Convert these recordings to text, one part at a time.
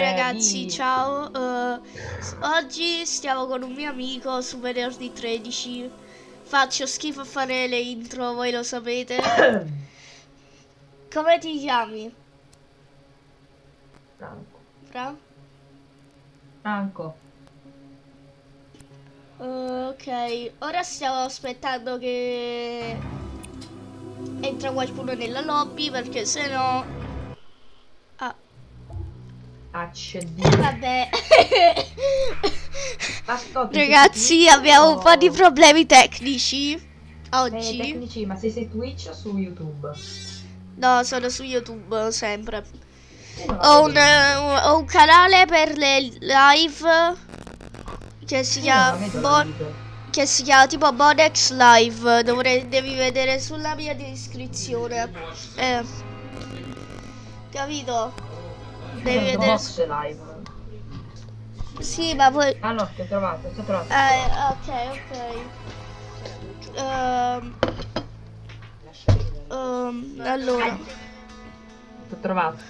ragazzi, ciao. Uh, oggi stiamo con un mio amico su venerdì 13. Faccio schifo a fare le intro, voi lo sapete. Come ti chiami? Franco. Fra? Franco. Uh, ok, ora stiamo aspettando che entra qualcuno nella lobby perché se no Accedi. Vabbè. Ascolta, Ragazzi, abbiamo un po' di problemi tecnici oggi. Eh, tecnici, ma sei su Twitch o su YouTube? No, sono su YouTube sempre. Ho un, uh, ho un, canale per le live che si chiama che si chiama tipo Bonex Live. Dovrei, devi vedere sulla mia descrizione. Eh, capito? Devi vedere. Box live. Sì, ma poi. Ah no, ti ho trovato, ti ho trovato. Eh, ok, ok. Um, um, allora. Ti ho trovato.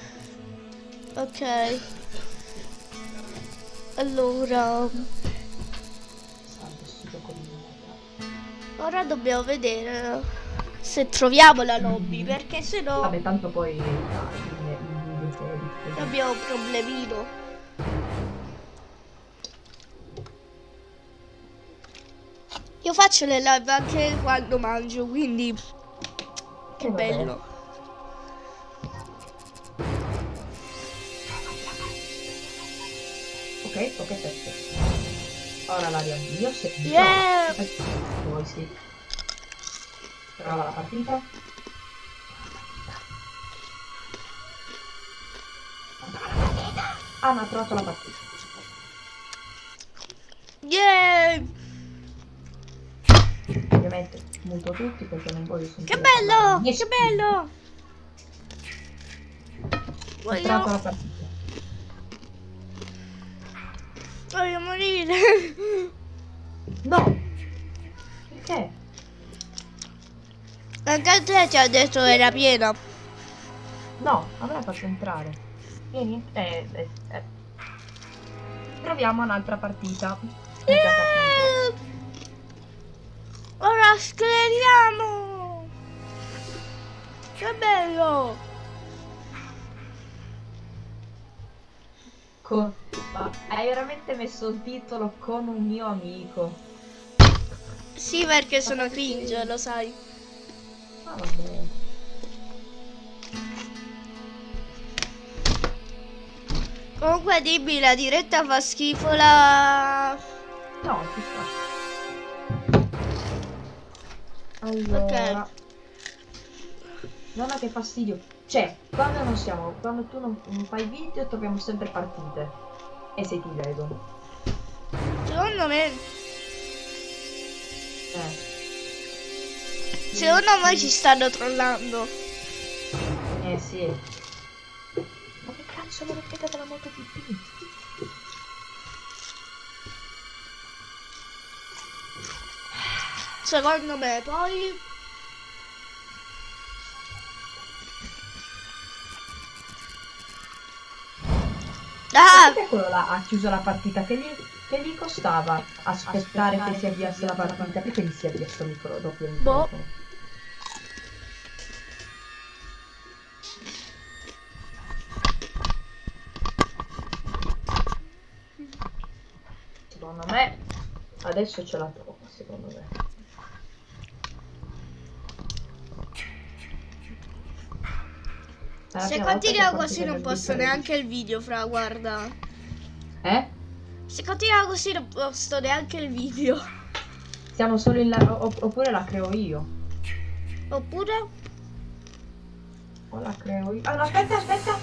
Ok. Allora. Ora dobbiamo vedere se troviamo la lobby, perché se no... Vabbè, tanto poi abbiamo un problemino. Io faccio le live anche quando mangio, quindi che oh, bello. Ok, ok, perfetto. Ora la riavvio se yeah. poi sì. Prova la partita. Ah, ma ha trovato la partita. Yeah! Ovviamente muto tutti perché non voglio sentire. Che bello! Che bello! Voglio... Ho trovato la partita. Voglio morire. No! Perché? Anche a te ti ha detto era piena. No, a me la faccio entrare. Vieni, eh, eh, eh. Proviamo un'altra partita. Ora scleriamo! Che bello! Con... Hai veramente messo il titolo con un mio amico? Sì, perché sono cringe, lo sai. Ah, vabbè. Comunque dimmi, la diretta fa schifo la... No, ci sta. Allora... Ok. Non ha che fastidio. Cioè, quando non siamo... Quando tu non, non fai video troviamo sempre partite. E se ti vedo. Secondo me... Eh. Secondo me ci stanno trollando. Eh sì sono replicata molto più più. Secondo me poi... Ah! Perché quello là ha chiuso la partita? Che gli, che gli costava aspettare, aspettare che si avviasse la partita? Perché gli si avvia sto micro dopo il boh. Secondo me. Adesso ce la trova secondo me. Se continua così non posto neanche il video fra guarda. Eh? se continua così non posto neanche il video. Siamo solo in la oppure la creo io. Oppure? O la creo io ah no aspetta aspetta.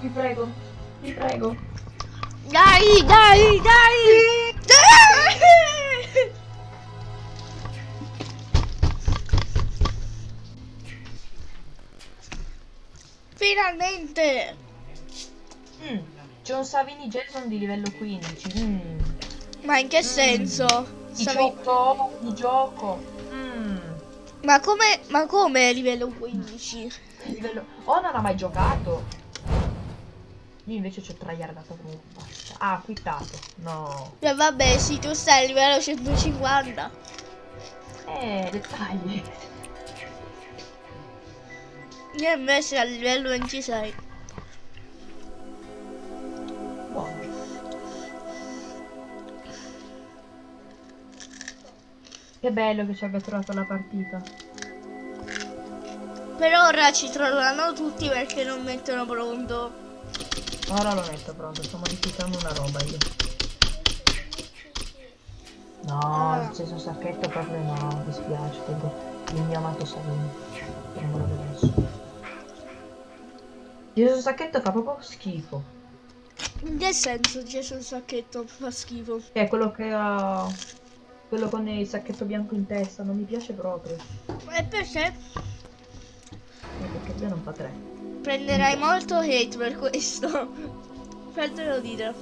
Vi prego vi prego dai, dai, dai! dai! Finalmente! Mm, c'è un Savini Jason di livello 15. Mm. Ma in che mm. senso? Di Savi... gioco, di gioco. Mm. Ma come, ma come livello 15? Livello... Oh, non ha mai giocato. Io invece ho traiardato come basta. Ah, quittato. No. E vabbè, sì, tu stai a livello 150. Eh, dettagli. Io invece a livello 26. Buono. Che bello che ci abbia trovato la partita. Per ora ci trovano tutti perché non mettono pronto. Ora lo metto pronto, sto modificando una roba io. No, Ah. il cesso sacchetto proprio no, mi dispiace, tengo il mio amato Salino. Non me lo vedo adesso. Il cesso sacchetto fa proprio schifo. In che senso sul sacchetto? Fa schifo. È quello che ha... Quello con il sacchetto bianco in testa, non mi piace proprio. E perché? Perché lui non fa tre. Prenderai molto hate per questo. Fatelo dire.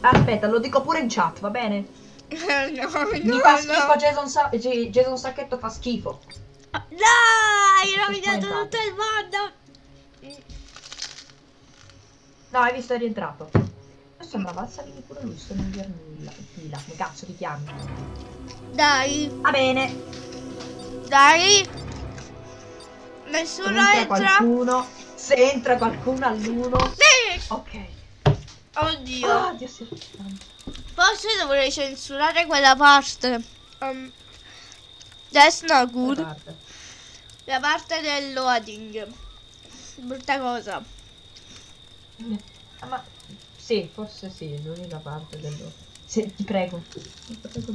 Aspetta, lo dico pure in chat, va bene? no, Mi no, fa schifo no. Jason, Sa- Jason Sacchetto fa schifo. Dai, hai rovinato tutto il mondo. No, hai visto è rientrato. Sembrava alzarmi pure lui, sto in vernilla. Fila, come cazzo ti chiami? Dai, Va bene. dai. Se Nessuno entra. qualcuno. Se entra qualcuno all'uno. Sì. Ok. Oddio. Ah, Dio sia Forse dovrei censurare quella parte. Um, that's not good. Guarda. La parte del loading. Brutta cosa. Ah, ma sì, forse sì, l'unica parte dello. Sì, ti prego. Ti prego.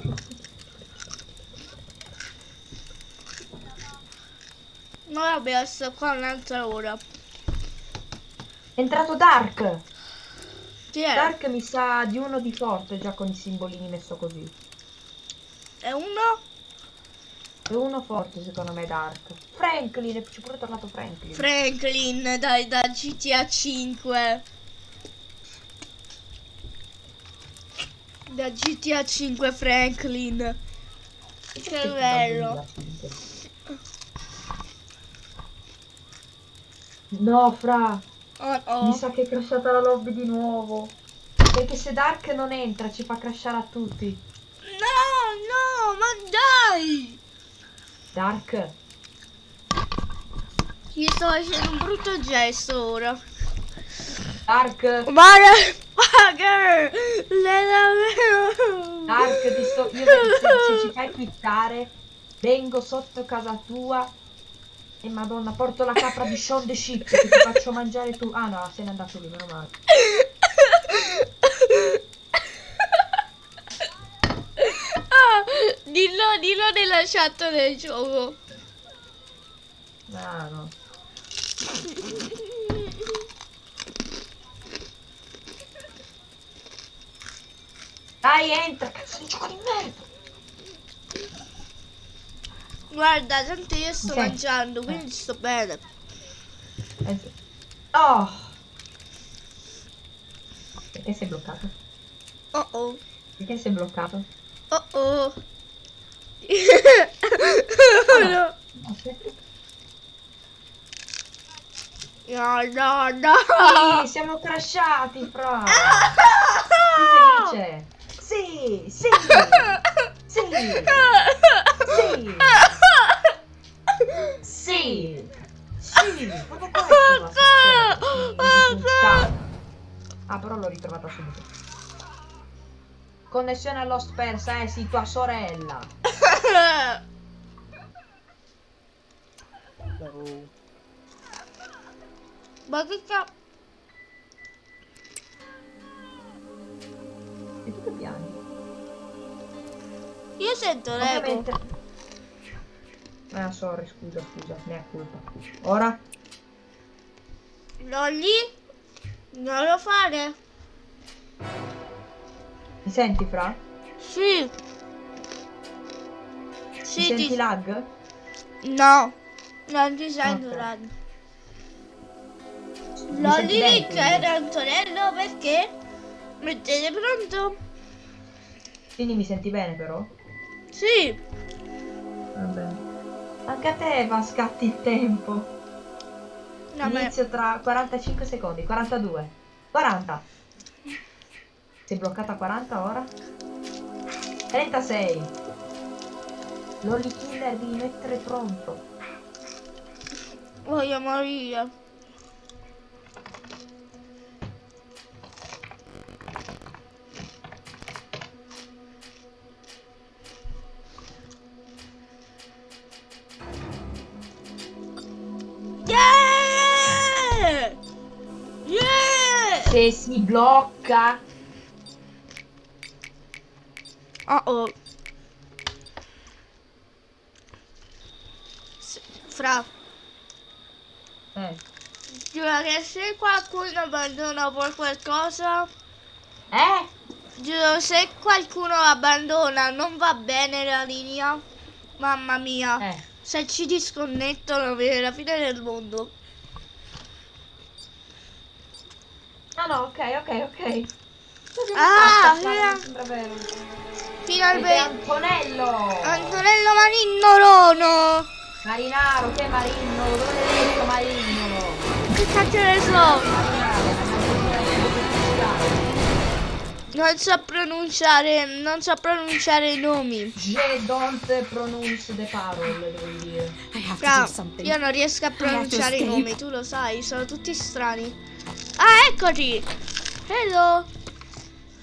No, vabbè, sto qua un'altra ora. È entrato Dark. Chi è? Dark mi sa di uno di forte già con i simbolini messo così. È uno? È uno forte secondo me Dark. Franklin, ci è pure tornato Franklin. Franklin, dai, da GTA 5. Da GTA 5 Franklin. Che bello. No, fra, Oh mi oh. sa che è crashata la lobby di nuovo. Perché se Dark non entra ci fa crashare a tutti. No, no, ma dai! Dark, Gli sto facendo un brutto gesto ora. Dark, Motherfucker! Dark, ti sto... Io se, se- se ci fai quittare, vengo sotto casa tua e madonna, porto la capra di Sean the Sheep che ti faccio mangiare tu. Ah no, se n'è andato lì, meno male. Ah, dillo, dillo nella chat del gioco. Ah no. Dai, entra, cazzo di gioco di merda. Guarda, tanto io sto Sì. mangiando, quindi sto bene. Eh. Oh. Perché sei bloccato? Oh oh, Perché sei bloccato? oh oh. no, Aspetta. no, no, no. Sì, siamo crashati, fra. Ah! Sei felice? Sì, sì, sì, sì, sì, sì, proprio questo va a succedere. Sì, puttana. Ah, però l'ho ritrovata subito. Connessione allo spersa, eh sì, tua sorella. Ma che cazzo? E tu che piani? Io sento l'eco. Ah, sorry, scusa, scusa, è colpa. Ora? Lolli? Non lo fare? Mi senti, Fra? Sì. Mi Sì, senti ti... lag? No, non ti sento Ok. lag. Mi Lolli era Antonello perché? Mettete pronto? Quindi mi senti bene, però? Sì. Anche a te va scatti il tempo. No. Inizio tra 45 secondi, 42. 40. Sei bloccata a 40 ora? 36. Lolly Killer devi mettere pronto. Voglio morire. Se si blocca. Oh. S- Fra, Eh. giuro che se qualcuno abbandona per qualcosa, Eh? giuro se qualcuno abbandona non va bene la linea, mamma mia, Eh. se ci disconnettono è la fine del mondo. No, no, ok, ok, ok. Così Ah, eh. sembra vero. Finalmente Antonello! Antonello Marinnolono! Marinaro, che Marino? Dove l'hai detto Marino? Che cazzo ne so? Non so pronunciare, non so pronunciare i nomi. Je don't pronounce the parole, devo dire. I have to Fra, io non riesco a pronunciare i nomi, tu lo sai, sono tutti strani. Ah, eccoti! Hello!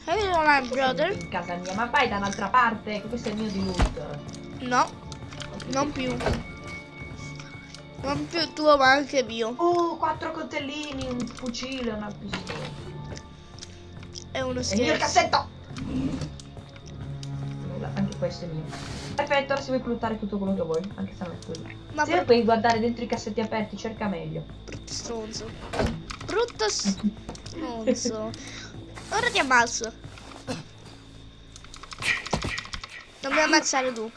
Hello, my brother. In casa mia, ma vai da un'altra parte, questo è il mio di loot. No, non più. Non più tuo, ma anche mio. Uh, quattro coltellini, un fucile, una pistola. È uno È il mio il scherzo. cassetto! Anche questo è mio. Perfetto, ora si vuoi lootare tutto quello che vuoi, anche se non è quello. Ma Se per... puoi guardare dentro i cassetti aperti, cerca meglio. stronzo. Brutto stronzo. Ora ti ammazzo. Non mi ammazzare tu.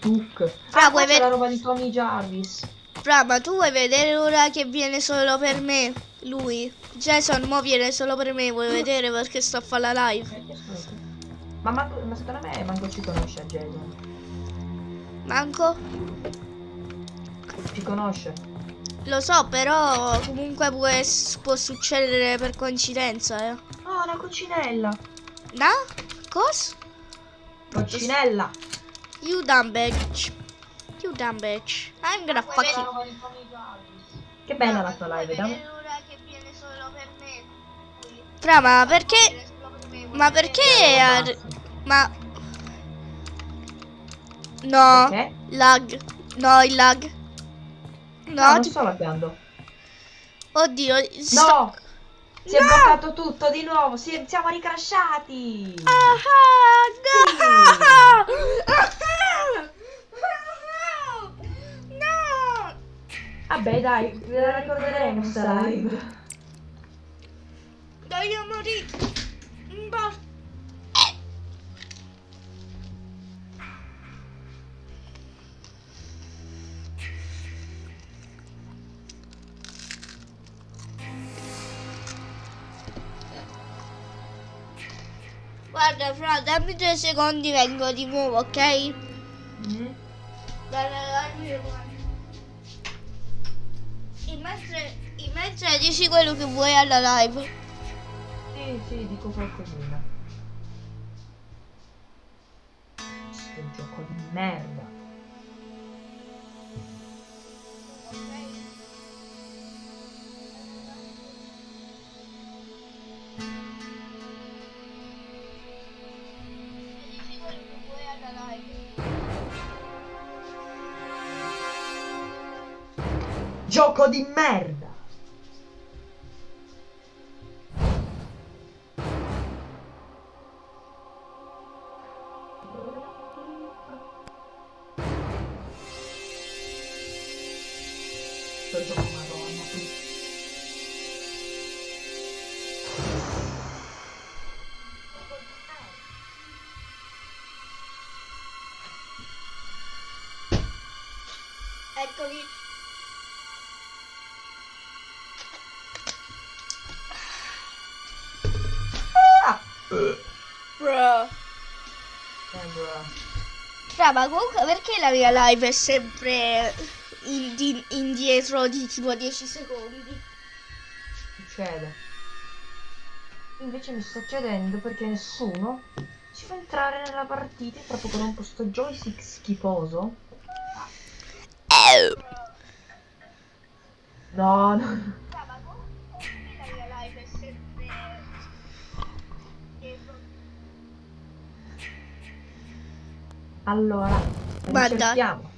Duke. Fra, Ah, vuoi qua c'è ved- la roba di Tommy Jarvis. Fra, ma tu vuoi vedere ora che viene solo per me? Lui. Jason, mo viene solo per me, vuoi vedere perché sto a fare la live? Ma, manco- ma secondo me manco ci conosce a Jason. Manco? Ci conosce. Lo so, però comunque può, può succedere per coincidenza, eh. Oh, una coccinella. No? Cos? Coccinella. You dumb bitch. You dumb bitch. I'm gonna fuck you. Che bella la tua live, vediamo. Fra, ma perché? Ma perché? Ma... No. Perché? Lag. No, il lag. No, No, non ti- sto laggando. Oddio. sto- No! Si è No! bloccato tutto di nuovo, si- siamo ricrashati! Ah, no! No! Vabbè dai, ve la ricorderemo sta live. Voglio morire. Basta. Guarda, fra, dammi due secondi, vengo di nuovo, ok? Mm? Dai, dai, In mentre dici quello che vuoi alla live. Sì, sì, dico qualcosina. Sto gioco di merda. Gioco di merda! Fra, ma comunque perché la mia live è sempre indi- indietro di tipo 10 secondi? succede. Invece mi sta chiedendo perché nessuno ci fa entrare nella partita proprio con un posto joystick schifoso. No, no. Allora, Guarda. cerchiamo.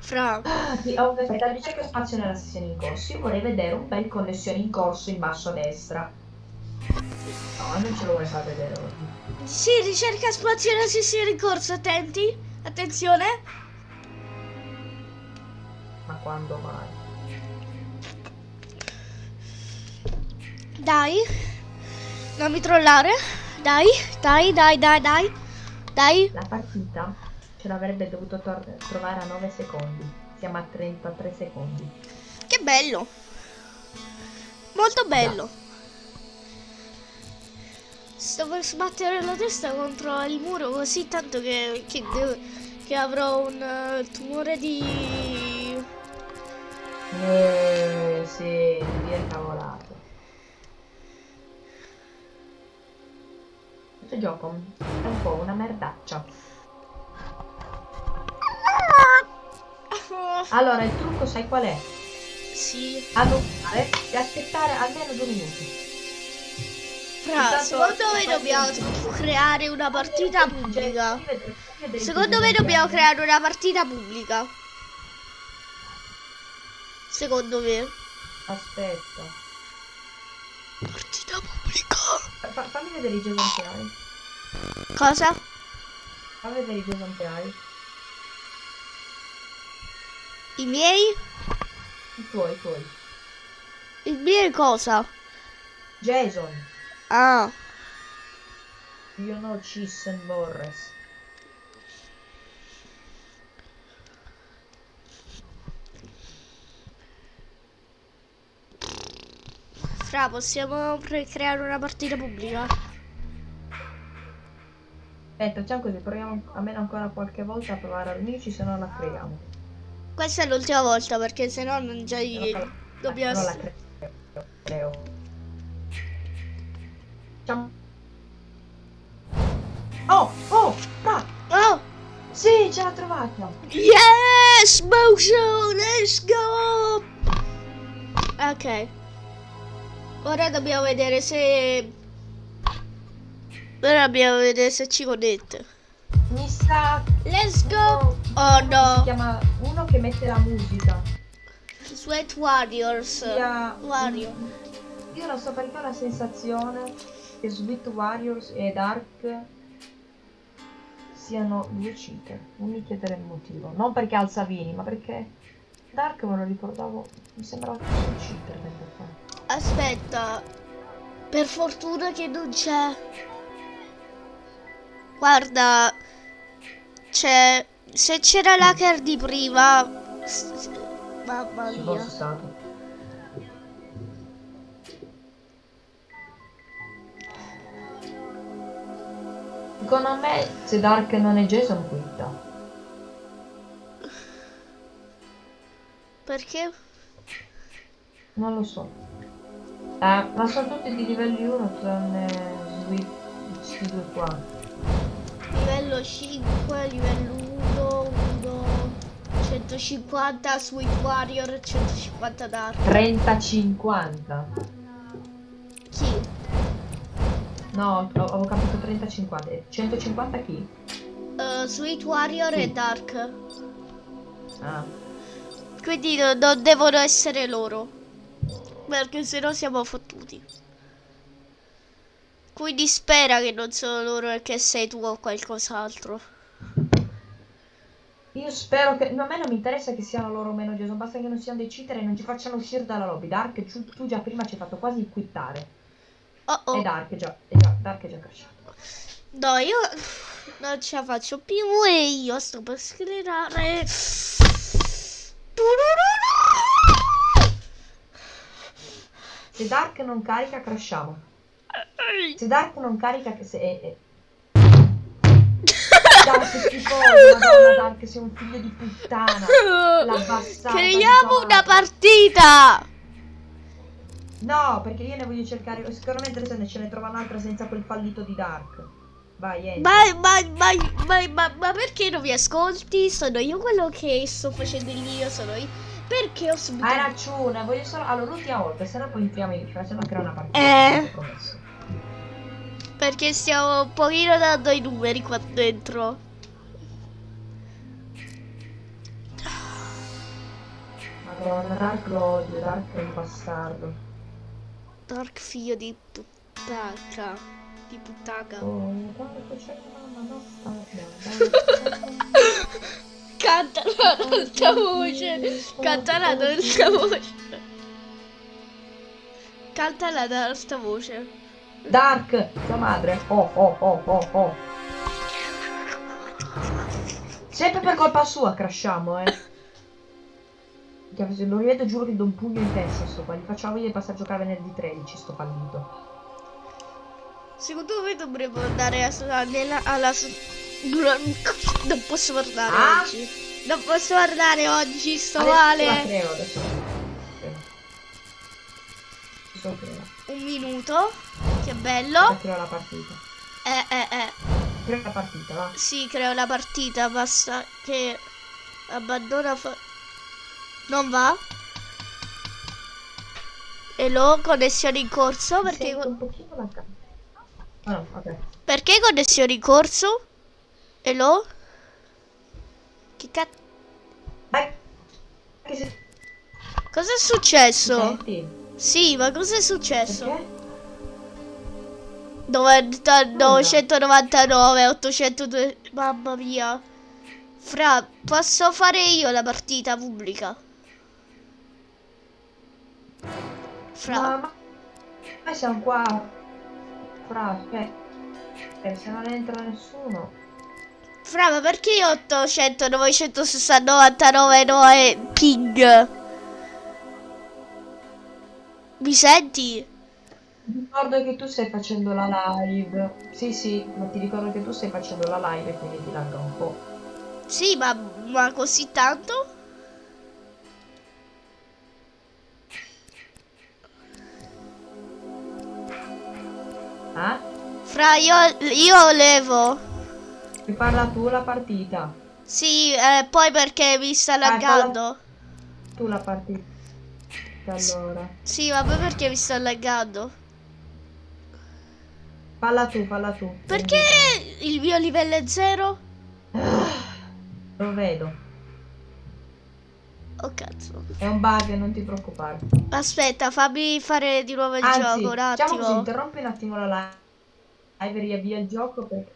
Fra. Ah, sì, oh, aspetta, ricerca spazio nella sessione in corso. Io vorrei vedere un bel connessione in corso in basso a destra. No, non ce lo vuoi far vedere oggi. Sì, ricerca spazio nella sessione in corso, attenti. Attenzione. Ma quando mai? Dai. Non mi trollare. Dai, dai, dai, dai, dai. Dai. La partita ce l'avrebbe dovuto trovare a 9 secondi. Siamo a 33 secondi. Che bello. Molto bello. Sto per sbattere la testa contro il muro così tanto che, che, devo- che avrò un eh, tumore di... Eh, sì, via cavolato. Questo gioco è un po' una merdaccia. Allora, il trucco sai qual è? Sì. Annunciare e aspettare almeno due minuti. Fra, secondo me dobbiamo creare una partita pubblica. Secondo me dobbiamo creare una partita pubblica. Secondo me. Aspetta. Partita pubblica. Fa- fammi vedere i hai. Cosa? Fammi vedere i hai. I miei? I tuoi, i tuoi. I miei cosa? Jason. Ah. Know Cheese and Morris. Fra, possiamo pre- creare una partita pubblica? Aspetta, facciamo così, proviamo almeno ancora qualche volta a provare ad unirci, se no la creiamo. Questa è l'ultima volta perché sennò non già Se no dobbiamo... Non la creo. creo. Facciamo... Oh, oh, fra! Oh! Sì, ce l'ha trovata! Yes! Motion! Let's go! Ok. Ora dobbiamo vedere se... Ora dobbiamo vedere se ci connette. Mi sa... Let's go! Oh, Oh Si no! chiama uno che mette la musica. Sweat Warriors. Sia... Wario. Io non so perché ho la sensazione che Sweet Warriors e Dark siano due cheater. Non mi chiedere il motivo. Non perché ha il Savini, ma perché Dark me lo ricordavo. Mi sembrava più un cheater tempo fa. Aspetta. Per fortuna che non c'è. Guarda. C'è. Se c'era l'hacker di prima. Mamma mia. Secondo me se Dark non è Jason quitta. Perché? Non lo so. Eh, ma sono tutti di livelli 1 tranne Sweet questi due qua. Livello 5, livello 1, 1. 150 Sweet Warrior, 150 Dark. 30-50. Chi? No, ho- avevo capito 30-50. Eh, 150 chi? Eh, Sweet Warrior Sì. e Dark. Ah. Quindi no- non devono essere loro. Perché sennò siamo fottuti. Quindi spera che non sono loro e che sei tu o qualcos'altro. Io spero che. No, a me non mi interessa che siano loro o meno Jason, basta che non siano dei cheater e non ci facciano uscire dalla lobby. Dark, tu, già prima ci hai fatto quasi quittare. Oh E oh. Dark è già, è già, Dark è già crashato. No, io non ce la faccio più e io sto per sclerare. Se Dark non carica, crashiamo. Se Dark non carica, che se. eh, eh. Dark schifoso, madonna Dark, sei un figlio di puttana. La bastarda. Creiamo una partita. No, perché io ne voglio cercare. Sicuramente se ne ce ne trova un'altra senza quel fallito di Dark. Vai, entra. Ma, ma, ma, ma, ma, ma perché non mi ascolti? Sono io quello che sto facendo il mio, sono io. Perché ho subito... Hai ragione, voglio solo... Allora, l'ultima volta, se no poi entriamo in... No crea una partita. Eh. Perché stiamo un pochino dando i numeri qua dentro. Madonna, Dark odio, Dark è un bastardo. Dark figlio di puttana. Di puttana. Oh, guarda che c'è una bastarda. Cantala ad alta voce. Cantala ad alta voce. Cantala ad alta voce. Dark, tua madre. Oh, oh, oh, oh, oh. Sempre per colpa sua crashiamo, eh. Se lo rivedo giuro che do un pugno in testa sto qua. Gli facciamo io passare a giocare venerdì 13 sto fallito. Secondo me dovremmo andare a, nella, alla... Non posso parlare Ah? oggi. Non posso parlare oggi, sto Adesso male. creo, adesso creo. Adesso. Un minuto. Che bello. creo la partita. Eh, eh, eh. Creo la partita, va. Sì, creo la partita. Basta che abbandona. Fa... Non va. E lo connessione in corso. Perché, un pochino la Ah no, ok. perché connessione in corso? E lo? Che cazzo? Cosa è successo? Sì, ma cosa è successo? Perché? 90, 999, 802. Mamma mia. Fra, posso fare io la partita pubblica? Fra, Ma, ma... Noi siamo qua. Fra, aspetta. Eh, se non entra nessuno. Fra, ma perché io 800, 960, 99, 9 ping? Mi senti? Ti ricordo che tu stai facendo la live. Sì, sì, ma ti ricordo che tu stai facendo la live e quindi ti lagga un po'. Sì, ma, ma così tanto? Eh? Fra, io, io levo. Mi parla tu la partita. Sì, eh, poi perché mi sta Vai, laggando. Tu la partita. Allora. Sì, ma poi perché mi sta laggando? Falla tu, falla tu. Perché il mio livello è zero? Lo vedo. Oh cazzo. È un bug, non ti preoccupare. Aspetta, fammi fare di nuovo il Anzi, gioco un diciamo così, attimo. interrompi un attimo la live. Live riavvia il gioco perché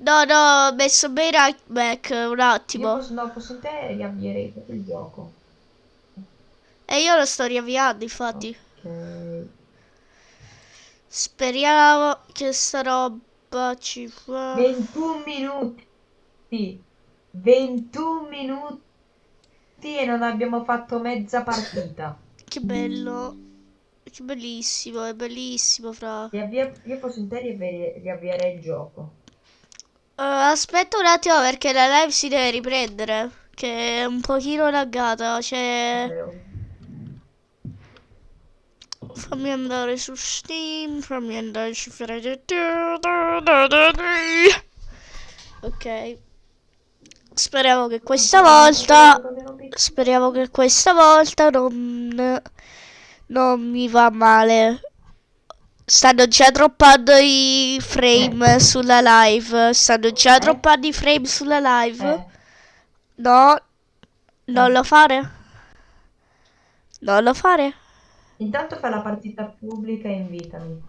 No, no, ho messo bene right back un io attimo. posso, no, posso in te riavvierei tutto il gioco. E io lo sto riavviando, infatti. Ok. Speriamo che sta roba ci fa. 21 minuti. 21 minuti e non abbiamo fatto mezza partita. Che bello. Che bellissimo, è bellissimo, fra. Riavvia- io posso in te riavviare il gioco. Eh, aspetta un attimo perché la live si deve riprendere. Che è un pochino laggata. Cioè. Fammi andare su Steam. Fammi andare su Ok. Speriamo che questa volta. Speriamo che questa volta non. Non mi va male. Stanno già droppando i frame sulla live. Stanno già Eh? droppando i frame sulla live. Eh, No, non lo fare. Non lo fare. intanto fai la partita pubblica e invitami.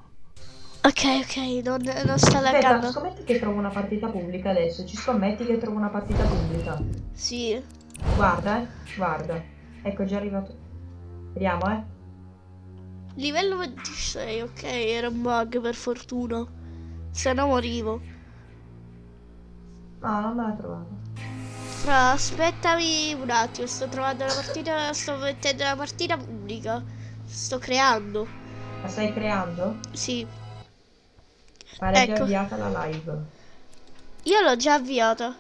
Ok, ok, non, non sta Aspetta, laggando. scommetti che trovo una partita pubblica adesso. Ci scommetti che trovo una partita pubblica. Sì. Guarda, eh. Guarda. Ecco, è già arrivato. Vediamo, eh. Livello 26, ok, era un bug per fortuna. Se no morivo. No, non me l'ha trovato. Fra, aspettami un attimo, sto trovando la partita, sto mettendo la partita pubblica. Sto creando. La stai creando? Sì, Pare Ecco. avviata la live. io l'ho già avviata.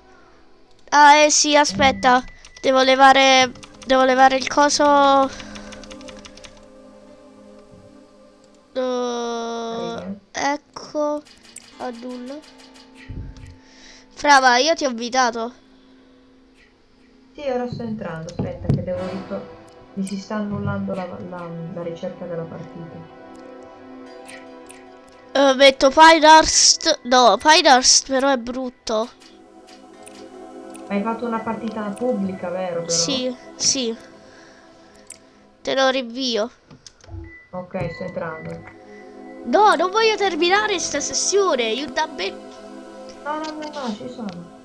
Ah, eh sì, aspetta. Devo levare, devo levare il coso. Uh, ecco. Annulla. Frava, io ti ho invitato. Sì, ora sto entrando. Aspetta, che devo. Mi si sta annullando la, la, la ricerca della partita. Uh, metto Pinehurst. No, Pinehurst però è brutto. Hai fatto una partita pubblica, vero? Però? Sì, sì. Te lo rinvio. Ok, sto entrando. No, non voglio terminare questa sessione. You da me. No, no, no, no, ci sono.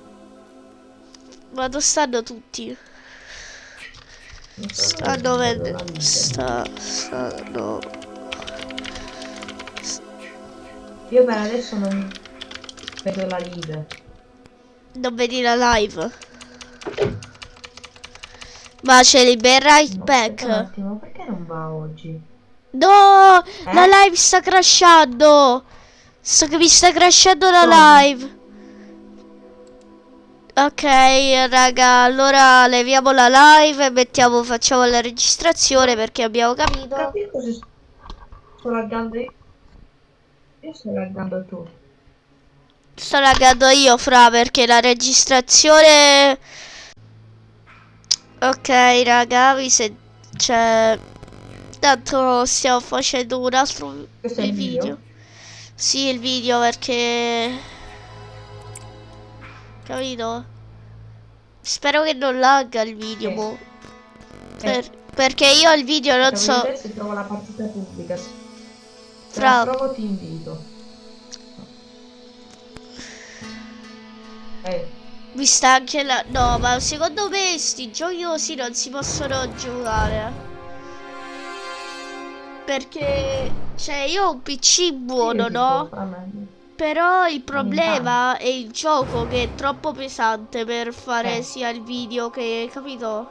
Ma dove stanno tutti? Stanno vedendo. Sta, stanno. Io per adesso non vedo la leader. Non vedi la live. Ma c'è ben right No, back. un attimo, perché non va oggi? No, Eh? la live sta crashando. Sto che mi sta crashando la live. Ok, raga, allora leviamo la live e mettiamo, facciamo la registrazione perché abbiamo capito. Capito sto- sto laggando io? Io sto laggando tu. Sto laggando io, fra, perché la registrazione... Ok, raga, vi se... Cioè... Tanto stiamo facendo un altro Questo il video? Sì, il video perché... Capito? Spero che non lagga il video. Eh. Per- perché io il video non Stavo so... se trovo la partita pubblica. Se Fra- la trovo ti invito. Eh, Mi sta anche la... No, ma secondo me sti giochi così non si possono giocare. Perché... Cioè, io ho un PC buono, sì, no? me. Però il problema è il gioco che è troppo pesante per fare Eh. sia il video che... Capito?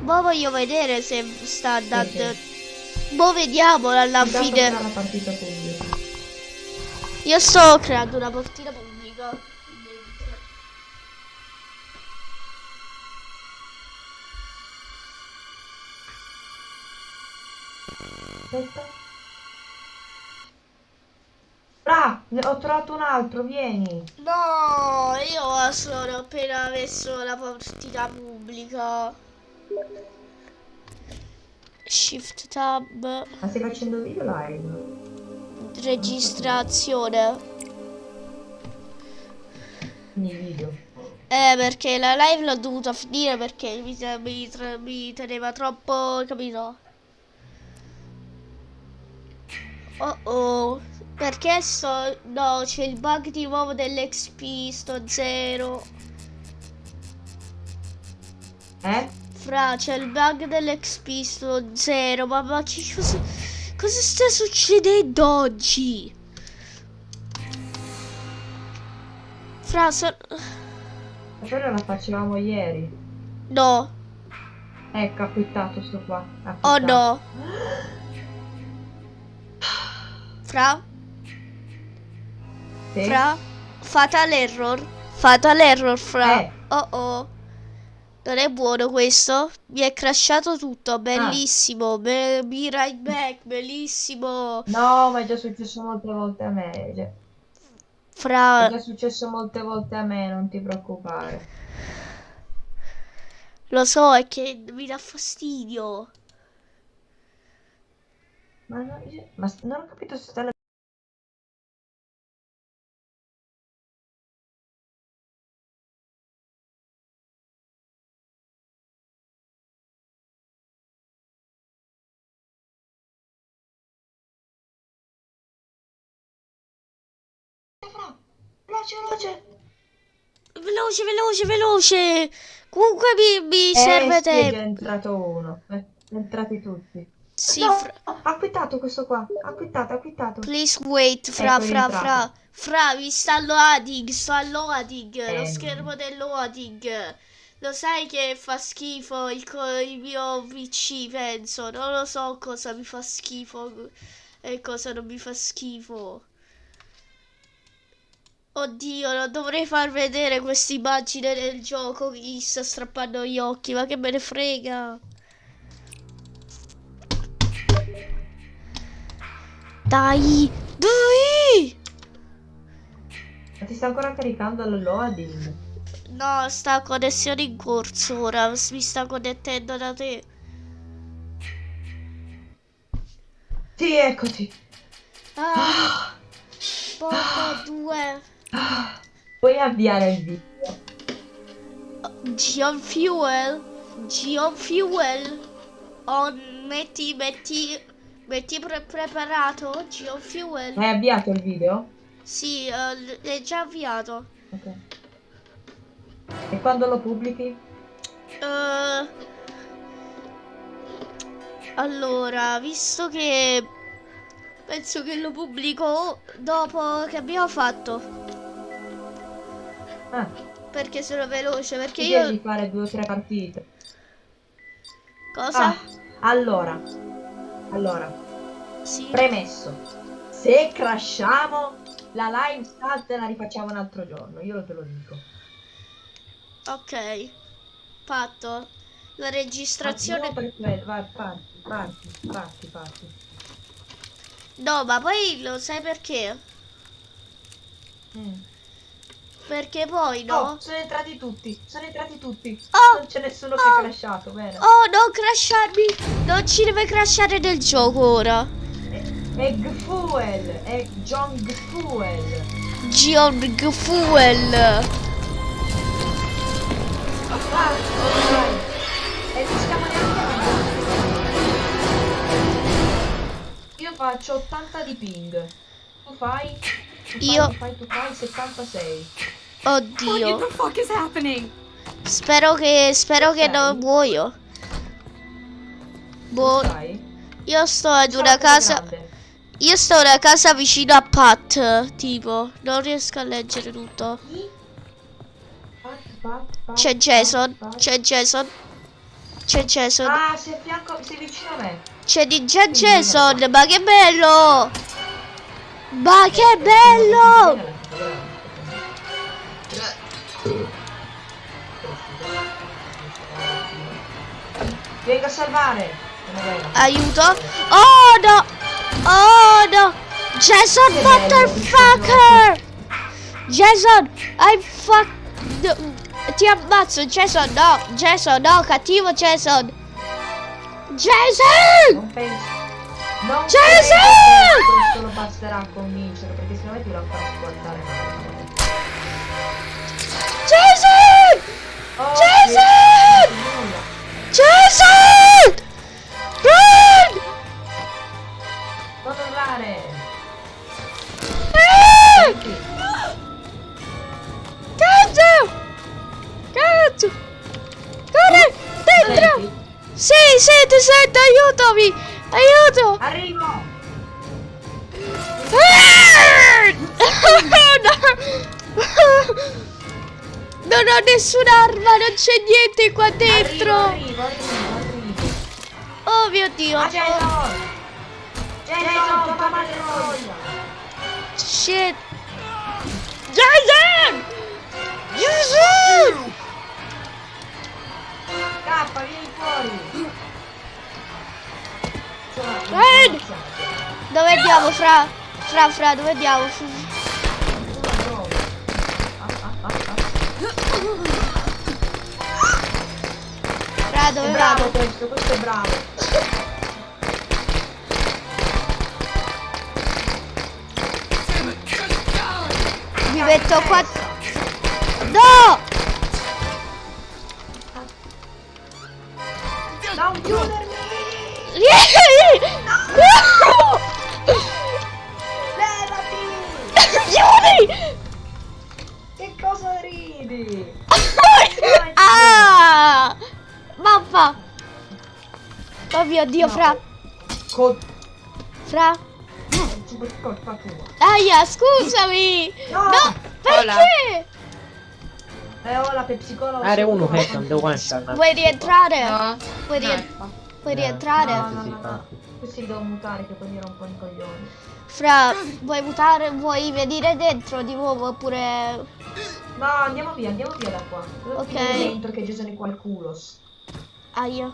Ma voglio vedere se sta andando... Mo vediamo alla Intanto fine. Io sto creando una partita pubblica. Aspetta. Bra, ne ho trovato un altro, vieni. No, io sono appena messo la partita pubblica. Shift tab, Ma stai facendo video live? registrazione. Quindi video. Eh, perché la live l'ho dovuta finire perché mi, mi, mi teneva troppo, capito? Oh oh, perché sto... No, c'è il bug di nuovo dell'XP, sto zero. Eh? Fra, c'è il bug dell'XP, sto zero, ma, ma che cosa, cosa sta succedendo oggi? Fra, so- Ma quella la facevamo ieri. No, Ecco, ha quittato sto qua. ha oh no. Fra, Sì? fra, fatal error, fatal error, fra. Eh. Oh oh. Non è buono questo? Mi è crashato tutto, bellissimo. Be- be right back, bellissimo. No, ma è già successo molte volte a me. È già, Fra, è già successo molte volte a me, non ti preoccupare. lo so, è che mi dà fastidio. Ma, no, io- ma non ho capito se sta la... Veloce, veloce! Veloce, veloce, veloce. Comunque mi, mi Eh, serve sì, è tempo. entrato uno. Eh, entrati tutti. Sì, no, fra- ha quittato questo qua. Ha quittato, ha quittato. please wait, fra, Ecco, fra, fra. Fra, mi sta loading, sta loading, lo Eh. schermo del loading. Lo sai che fa schifo il, il mio PC, penso. Non lo so cosa mi fa schifo e cosa non mi fa schifo. Oddio, non dovrei far vedere questa immagine del gioco che gli sta strappando gli occhi, ma che me ne frega. Dai, dai! Ma ti sta ancora caricando il loading? No, sta connessione in corso ora. Mi sta connettendo da te. Sì, eccoti. Ah, bomba 2. Puoi avviare il video. Geon Fuel. Geon Fuel. On, metti, metti, metti pre- preparato. Geon Fuel. Hai avviato il video? Sì, eh, è già avviato. Ok. E quando lo pubblichi? Eh, allora, visto che penso che lo pubblico dopo che abbiamo fatto. Ah, Perché sono veloce, perché ti io... devi fare due o tre partite. Cosa? Ah, allora. Allora, Sì. premesso. Se crashiamo, la live stat la rifacciamo un altro giorno, io te lo dico. Ok. Fatto. La registrazione... Vai, parti, parti, parti, parti. No, ma poi lo sai perché? Mm. Perché poi no? Oh, sono entrati tutti, sono entrati tutti. Oh! Non c'è nessuno che Oh! è crashato, bene. Oh, non crasharmi! Non ci deve crashare del gioco ora. Fuel, è Jong Fuel. Georg Fuel. Vai, vai. E non stiamo neanche avanti. Io faccio 80 di ping. Tu fai? Io- Tu fai, tu fai 76. What Oddio. Spero che spero che non muoio. Boh, io sto ad una casa. Io sto una casa vicino a Pat, tipo, non riesco a leggere tutto. C'è Jason, c'è Jason. C'è Jason. Ah, sei a fianco, sei vicino a me. C'è di già Jason, ma che bello! Ma che bello! Vengo a salvare. Aiuto! Oh no! Oh no! Jason motherfucker! Jason, I fuck... Ti ammazzo, Jason, no! Jason, no, cattivo Jason! Jason! Non che questo lo basterà a convincere, perché me ti lo farà guardare male. Jason! Oh, Jason! sì, nessun'arma, non c'è niente qua dentro! Arrivo, arrivo, arrivo, Oh mio dio! Ah, Jason! Voglia! Shit! Jason! Jason! Scappa, vieni fuori! Dove andiamo, fra? Fra, fra, dove andiamo? Bravo questo, questo è bravo. Mi metto qua. No! Oh mio dio, fra! Con... Fra! Super colpa tua. Aia, scusami! No! No! Perché? Eh, ho la pepsicolo. Are uno che non devo guardare. Vuoi rientrare? No. Vuoi, rien- vuoi rientrare? No, no, no, no. Questi li devo mutare che poi mi rompono i coglioni. Fra, vuoi mutare? Vuoi venire dentro di nuovo oppure... No, andiamo via, andiamo via da qua. Devo Ok. dentro che Jason è qua il culos. Aia.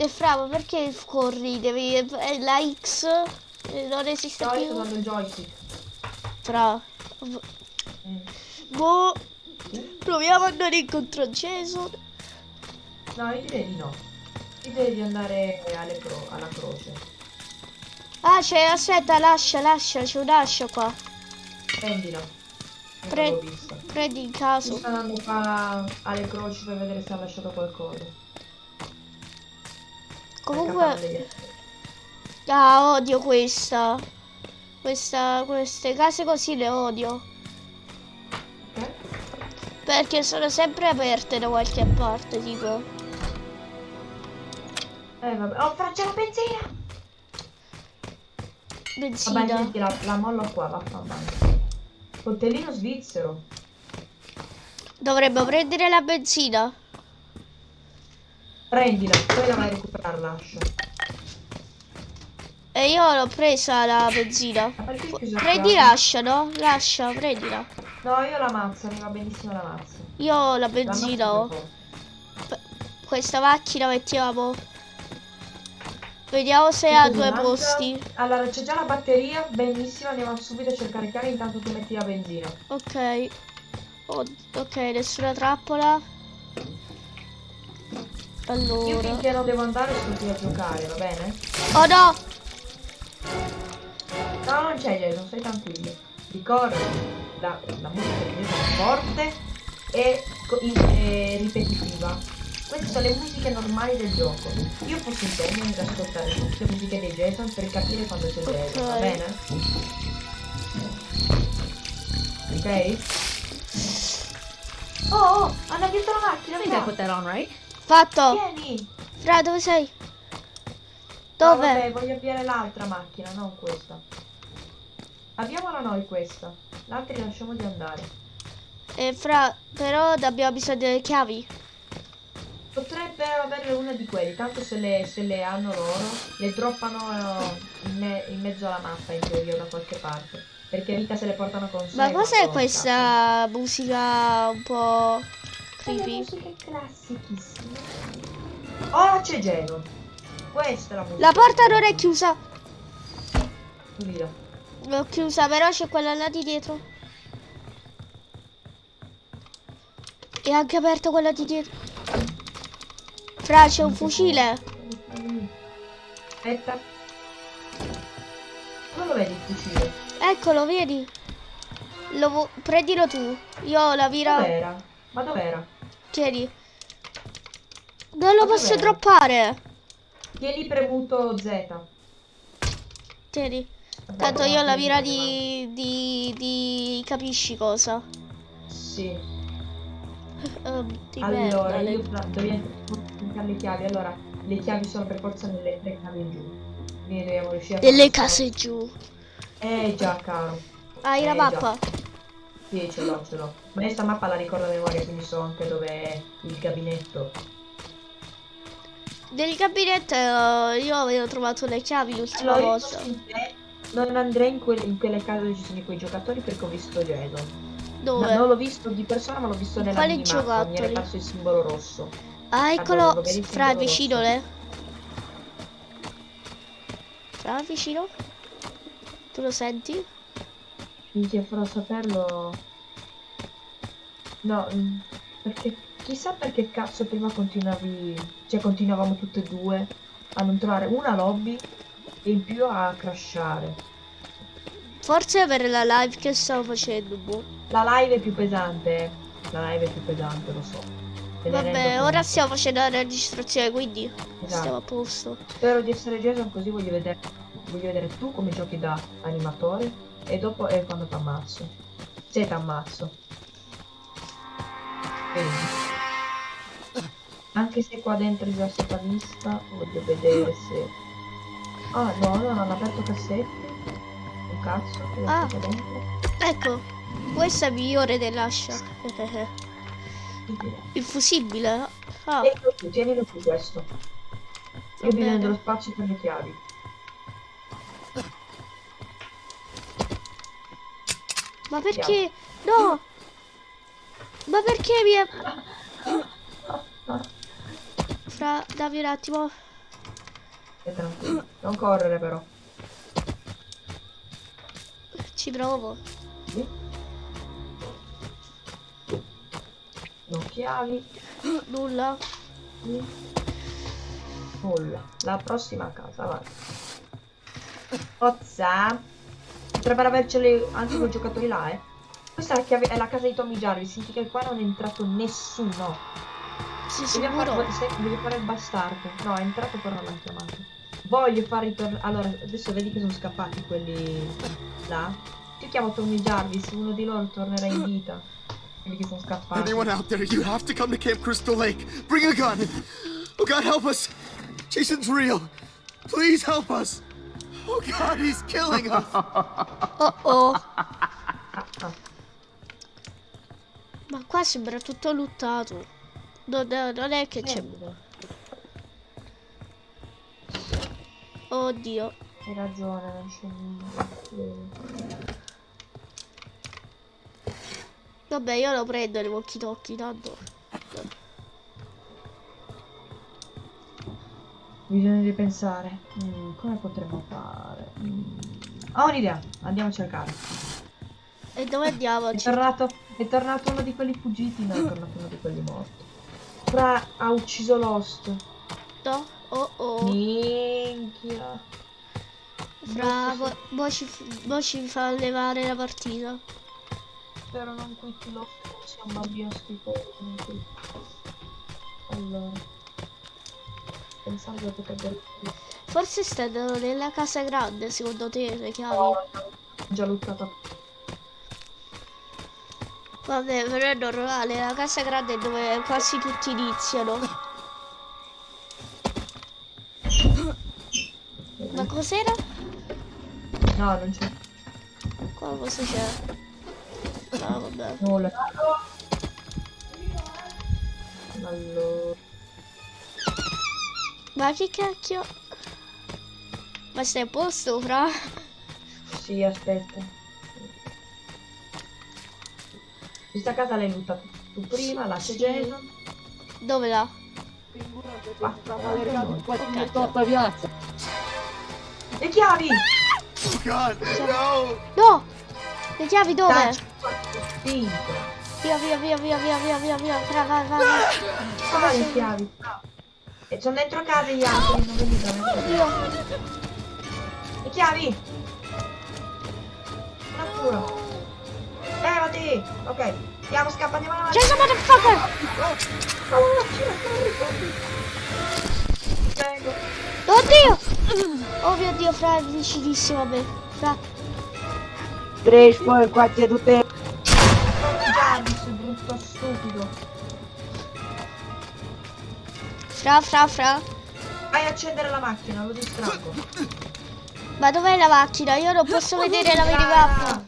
E fra, ma perché corri? Devi... eh, La X eh, non esiste sto più. il joystick. Fra. Mm. Boh. Proviamo ad andare incontro a Jason. No, io direi di no. Direi di andare alle cro- alla croce. Ah, c'è, aspetta, lascia, lascia, c'è un'ascia qua. Prendila. Non Pre-. Prendi in caso. sto andando qua alle croci per vedere se ha lasciato qualcosa. Comunque, ah, odio questa. Questa, queste case così le odio. Perché sono sempre aperte da qualche parte, tipo. Eh vabbè. Oh, c'è la benzina! Vabbè, Benzina. senti, la, la mollo qua, vaffanculo. Coltellino svizzero. Dovremmo prendere la benzina. Prendila, poi la vai a recuperare l'ascia. E io l'ho presa la benzina. Prendi l'ascia, no? L'ascia, prendila. No, io la mazza, mi va benissimo la mazza. Io la benzina. ho. Questa macchina mettiamo. Vediamo se ha due mangia? posti. Allora, c'è già la batteria, benissimo, andiamo subito a cercare chiave, intanto tu metti la benzina. Ok. Oh, ok, nessuna trappola. Io Allora. finché non devo andare qui a giocare, va bene? Oh no! No, non c'è Jason, stai tranquillo. Ricorda, la, la musica di Jason è forte e e ripetitiva. Queste sono le musiche normali del gioco. Io posso impegnarmi ad ascoltare tutte le musiche dei Jason per capire quando c'è Jason, va bene? Ok? Oh, oh, hanno visto la macchina, I think I put that on right. Fatto! Vieni! Fra, dove sei? No, Dove? vabbè, voglio avviare l'altra macchina, non questa. Abbiamola noi questa. L'altra lasciamo di andare. Eh, fra, però abbiamo bisogno delle chiavi. Potrebbe avere una di quelli, tanto se le, se le hanno loro, le droppano in, me- in mezzo alla mappa in teoria da qualche parte. Perché mica se le portano con sé. Ma cos'è questa musica un po' creepy? classichissime. Oh, c'è Geno. Questa è la musica. La porta non è chiusa. Via. L'ho chiusa, però c'è quella là di dietro. E anche aperta quella di dietro. Fra, c'è un fucile. Aspetta. Dove lo vedi il fucile? Eccolo, vedi? Lo prendilo tu. Io ho la vira. Dov'era? Ma dov'era? Tieni. Non lo Ma posso droppare. Tieni premuto Z. Tieni. Tanto io ho la premuto. di, di, di... capisci cosa? Sì. Di Allora, merda, io fra- dobbiamo cercare le chiavi. Allora, le chiavi sono per forza nelle tre case giù. Quindi dobbiamo riuscire a Delle case giù. Eh già, caro. Hai la Eh, mappa? Sì, ce l'ho, ce l'ho. Ma io sta mappa la ricordo a memoria, quindi so anche dove è il gabinetto. Nel gabinetto eh, io avevo trovato le chiavi l'ultima Allora, volta. non andrei in, quelle- in quelle case dove ci sono quei giocatori perché ho visto. No, Dove? non l'ho visto di persona, ma l'ho visto nella Quali minimappa. Mi era apparso il simbolo rosso. Ah, Allora, eccolo. il Fra, vicino rosso? le. Fra, vicino? Tu lo senti? Minchia, farò saperlo. No, mm, perché chissà perché cazzo prima continuavi. Cioè, continuavamo tutte e due a non trovare una lobby e in più a crashare. Forse per la live che stavo facendo, boh. La live è più pesante. eh. La live è più pesante, lo so. Ne Vabbè, ora stiamo facendo la registrazione, quindi Esatto. stiamo a posto. Spero di essere Jason così voglio vedere, voglio vedere tu come giochi da animatore e dopo è quando ti ammazzo. Se ti ammazzo. Vedi. Anche se qua dentro è già stata vista, voglio vedere se... Ah no, no, non hanno aperto cassetti. Un cazzo, che Ah. dentro. Ecco, questa è migliore dell'ascia. Il fusibile. Ah, Tienilo tu, tienilo tu questo. Io bisogno dello spazio per le chiavi. Ma perché? No! Ma perché mi è... Fra, dammi un attimo. Stai tranquillo. Non correre però. Ci provo. Sì. Non chiavi. Nulla. Sì. Nulla. La prossima casa, vai. Ozza. Potrebbero averceli anche quei giocatori là, eh. Questa è la, chiave- è la casa di Tommy Jarvis, significa che qua non è entrato nessuno. Sì, se- devi fare il bastardo. No, è entrato però non l'ha chiamato. Voglio far ritornare. Allora, adesso vedi che sono scappati quelli là. Io chiamo Tommy Jarvis, uno di loro tornerà in vita. Quelli che sono scappati. Anyone out there, you have to come to Camp Crystal Lake. Bring a gun. Oh God, help us. Jason's real. Please help us. Oh God, he's killing us. Oh oh. Ah, ah. Ma qua sembra tutto luttato. Non, non è che c'è. Oddio. Hai ragione, non c'è niente. Vabbè, io lo prendo le walkie talkie, tanto. Bisogna ripensare. Mm, come potremmo fare? Mm. Ho un'idea, andiamo a cercare. E dove andiamo? È tornato, è tornato uno di quelli fuggiti, no, è tornato uno di quelli morti. Fra ha ucciso Lost. No? Oh oh. Minchia. Fra, mo, mo ci, mo ci fa levare la partita. Spero non quitti Lost, sia un bambino schifoso. non quitti. Allora. Pensavo che potrebbero... Forse stanno nella casa grande, secondo te, le chiavi? No, già lottato. Vabbè, però è normale, la casa grande è dove quasi tutti iniziano. Ma cos'era? No, non c'è Qua cosa c'è? Ah, vabbè. nulla. Allora. Ma che cacchio? Ma stai a posto, fra? Sì, aspetta. Questa casa l'hai lottata tu prima, là c'è Sì. Jason. Dove là? Qua. Tutta piazza. Le chiavi! Oh God, no. No! Le chiavi dove? Via, via, via, via, via, via, via, via. Fra, vai, vai, vai. Qua le chiavi. E sono dentro casa gli altri, non. Via. Le chiavi! Un attimo. Levati! Ok, andiamo, scappa, andiamo avanti. Jason motherfucker! Cavolo, gira, corri, corri. Vengo. Oddio! Oh mio dio, fra è vicinissimo a me. Fra. Trash poi qua c'è tutte. Jarvis, brutto stupido. Fra, fra, fra. Vai a accendere la macchina, lo distraggo. Ma dov'è la macchina? Io non posso vedere la minimappa.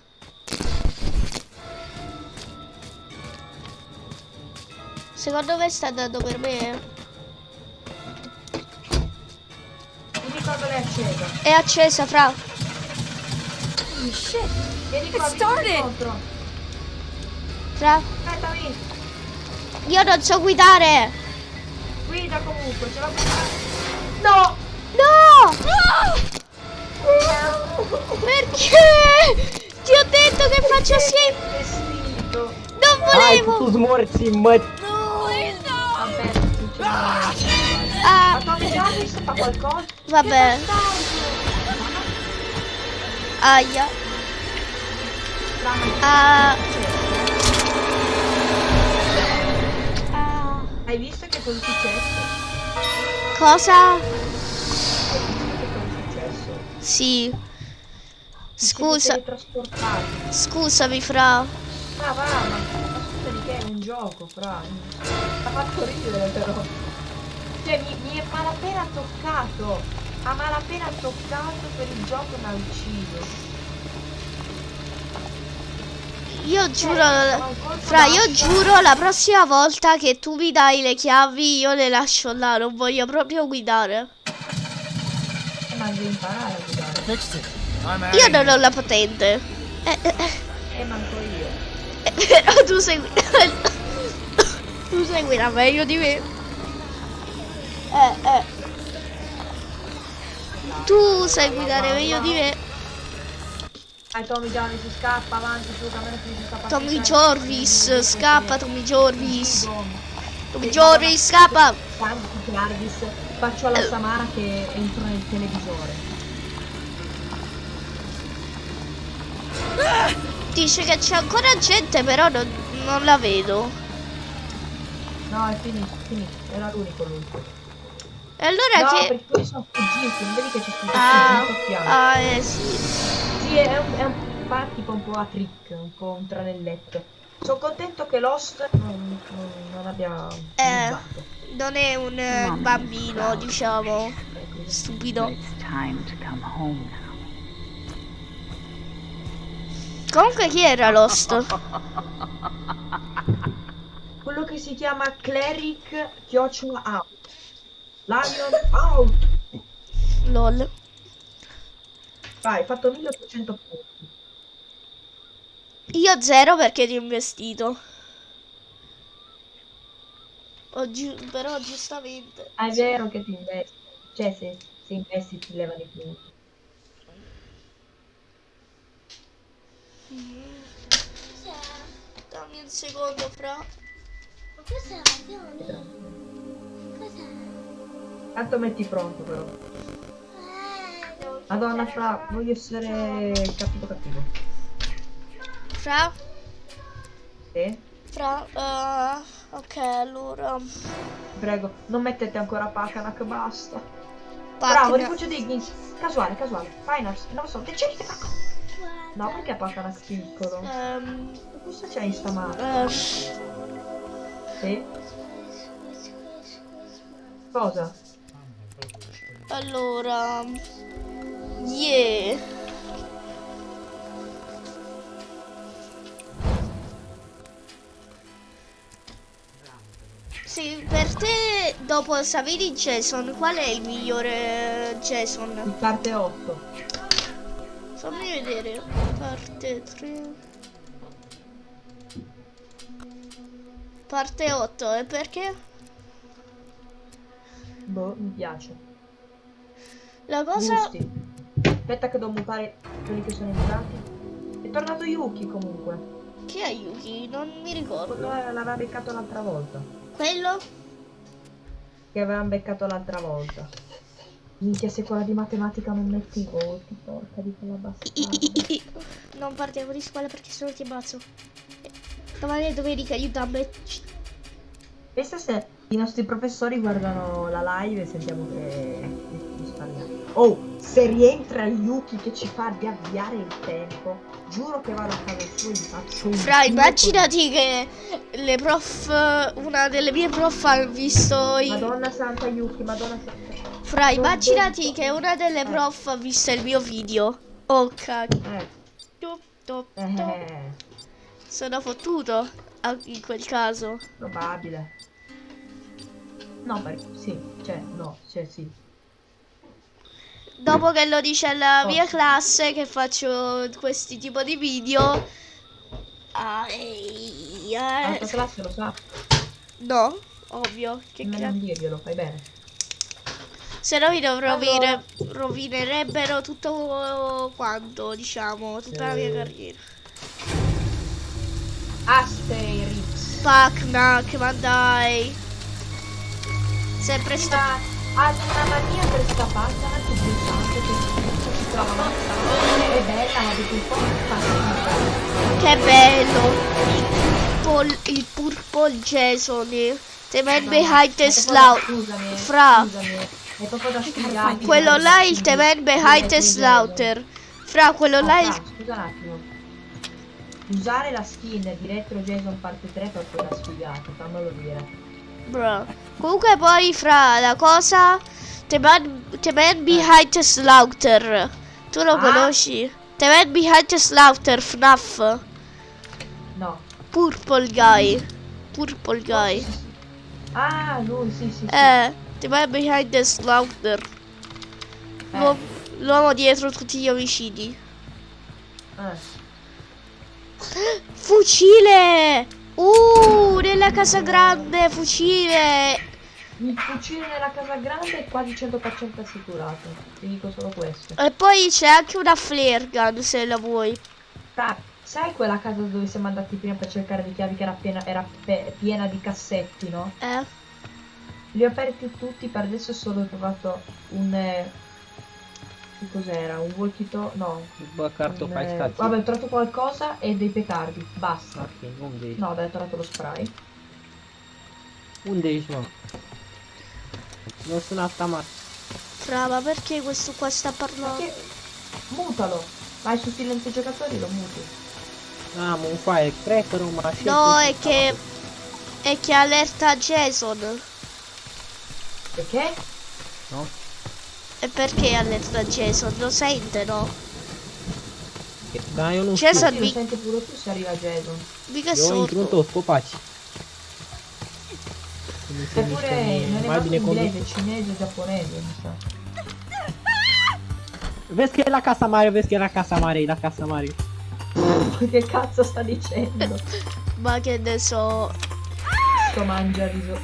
Secondo me sta andando per me. Mi ricordo l'hai accesa. È accesa, fra. Vieni qua, vieni incontro. Fra. Aspettami. Io non so guidare. Guida comunque, ce la puoi No! No! Perché? Ti ho detto che faccio sì. Vestito. Non Ai, volevo. tu smorzi in mezzo. Vabbè. Ah, Ma Tommy Jarvis fa qualcosa? vabbè. Aia. Ah. Hai visto che cosa è successo? Cosa? Hai visto che cosa è successo? Sì. Scusa, scusami, fra. Ah, va, ma ma scusa di che è un gioco, fra. Mi ha fatto ridere però. Cioè, mi, mi è malapena toccato. Ha malapena toccato per il gioco mi ha ucciso. Io giuro, fra, io giuro la prossima volta che tu mi dai le chiavi io le lascio là, non voglio proprio guidare. Eh, Ma devi imparare a guidare. Out. Io non ho la patente. Eh, eh, E manco io. eh, però tu sei tu sai guidare meglio di me. Eh, eh. Tu sai guidare meglio di me. Dai Tommy Johnny si scappa avanti su camera si scappa. Tommy Jorvis, scappa Tommy Jorvis. Tommy Jorvis, scappa. Tanti Jarvis, faccio alla Samara che entro nel televisore. Dice che c'è ancora gente, però non, non la vedo. No, è finito, finito, era l'unico lui. E allora no, che... perché quelli sono fuggiti, non vedi che c'è scritto Ah, ah, eh sì. Sì, è un, è un fa tipo un po' a trick, un po' un tranelletto. Sono contento che Lost non, non, non abbia Eh. Non è un eh, bambino, diciamo, stupido. It's time to come home now. Comunque chi era Lost? Quello che si chiama Cleric chiocciola out. Lion out. LOL. Vai, hai fatto 1800 punti. Io zero perché ti ho investito. Giu- però giustamente. Ah, è vero che ti investi. Cioè, se, se investi ti levano i punti. Dammi un secondo, fra. Cos'è, Johnny? Cos'è? Tanto metti pronto però. Madonna, fra, voglio essere cattivo cattivo. Fra? Sì? Fra? eh, ok, allora. Prego, non mettete ancora Pakanak, basta. Pacna. Bravo, rifugio Diggins. Casuale, casuale. Finals, non lo so, decidete Pakanak. No, perché Pakanak piccolo? Ehm, Cosa c'è in sta mappa? eh, Sì? Cosa? Allora. Yeah. Sì, per te, dopo Savini Jason, qual è il migliore Jason? In parte 8. Fammi vedere. Parte 3. Parte 8, e perché? Boh, mi piace. La cosa... Gusti. Aspetta che devo mutare quelli che sono entrati. È tornato Yuki comunque. Chi è Yuki? Non mi ricordo. Quello l'aveva beccato l'altra volta. Quello? Che avevamo beccato l'altra volta. Minchia, se quella di matematica non metti i voti, porca di quella bastarda. Non partiamo di scuola perché sennò ti ammazzo. Domani domenica, aiutami. Pensa se i nostri professori guardano la live e sentiamo che. Oh, se rientra Yuki che ci fa riavviare il tempo, giuro che vado a casa sua e gli faccio un Fra, immaginati che le prof, una delle mie prof ha visto con- i... Madonna santa Yuki, Madonna santa. Fra, immaginati che una delle prof ha visto il mio video. Oh cacchio. Eh, top. eh, Sono fottuto ah, in quel caso. probabile. No, perché sì, cioè, no, cioè sì. Dopo che lo dice alla mia classe che faccio questi tipo di video. Ah, ehi, La eh. tua classe lo sa, No, ovvio. Che non non dirglielo, fai bene. Se no mi Allora. rovine- rovinerebbero tutto quanto, diciamo, tutta la mia carriera. Asterix. Pac-Nac, ma dai. Sempre sto... Ha una mania per sta pagina che pensate che si trova ammazzata. È bella, ma dopo un po' mi fa schifo. Che bello. Il purple, il purple Jason. The man behind the. Scusami, Fra. scusami, è proprio da studiare. Quello là è il the man behind the slaughter. Fra, quello là è il... Scusa un attimo. Usare la skin di Retro Jason parte 3 è proprio da studiato, fammelo dire. Bro. Comunque poi fra la cosa The man, the man behind the slaughter Tu lo Ah? conosci? The man behind the slaughter FNAF No. Purple guy Purple guy Ah, lui, sì, sì, sì. Eh The man behind the slaughter Eh, L'uomo dietro tutti gli omicidi eh. Fucile Uh nella casa grande Fucile Il fucile nella casa grande è quasi 100% assicurato. Ti dico solo questo. E poi c'è anche una flare gun se la vuoi. Ah, sai quella casa dove siamo andati prima per cercare le chiavi che era piena, era piena di cassetti, no? Eh? Li ho aperti tutti, per adesso solo ho trovato un... che cos'era? Un talkie? No. Carto un, fai eh, vabbè, ho trovato qualcosa e dei petardi. Basta. Ok, unde ești? No, dai, ho trovato lo spray. Nu sunt asta, mă. Fra, ma perché questo qua sta Ma parlando? che... Mutalo. Vai su silenzio giocatori lo muti. Am un firecracker, un mașină. No, è che... È che allerta Jason. Perché? No? E perché allerta Jason? Lo sente, no? Da, eu nu Ce știu. să- Sì, lo mi- senti pure tu se arriva Jason. Mica toți copaci. Nu se Eppure non è mai inglese, cinese, giapponese, mi sa. E la casa că e la casa mare, e la casa mare. che cazzo sta dicendo? Ma che ne so. Sto mangia riso.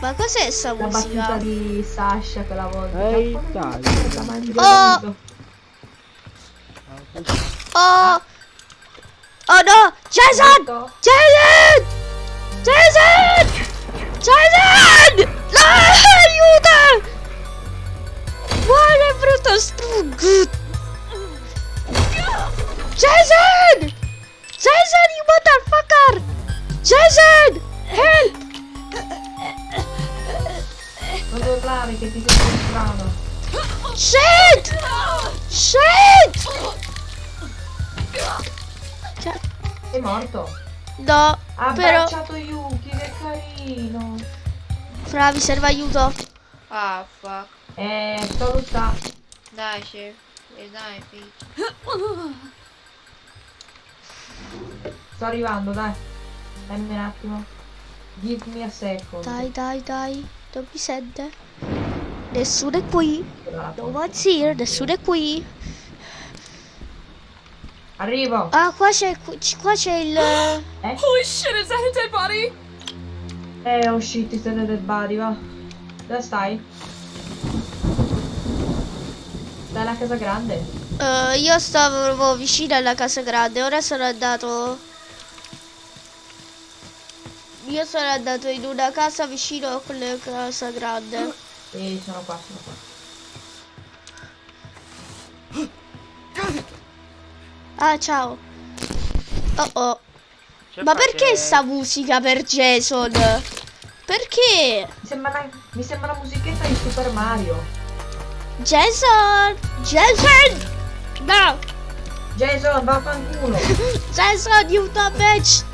Ma cos'è sta La battuta musica? di Sasha quella volta. Ehi, dai. Oh! Oh! Oh no! Jason! Tutto? Jason! Jason! Jason! No, aiuto! Muore brutto struggo! Jason! Jason, you motherfucker! Jason! Help! Non devo urlare che ti sento strano. Shit! Shit! Cioè, È morto. no, Ha però... abbracciato Yuki, che carino. Fra, mi serve aiuto. Ah, fuck. Eh, sto. Dai, chef. E dai, fi. Sto arrivando, dai. Dammi un attimo. Give me a second. Dai, dai, dai. Non mi sente. Nessuno è qui. No one's here. Nessuno è qui. Arrivo. Ah, qua c'è, qua c'è il... Eh? Holy shit, is that a dead body? Eh, oh shit, ti stai del body, va. Dove stai? Stai alla casa grande? Eh, io stavo vicino alla casa grande. Ora sono andato... Io sono andato in una casa vicino a quella casa grande. Sì, sono qua, sono qua. Ah, ciao. Oh oh. Ma perché sta musica per Jason? Perché? Mi sembra, una- mi sembra una musichetta di Super Mario. Jason! Jason! No! Jason, vaffanculo. Jason, you the bitch!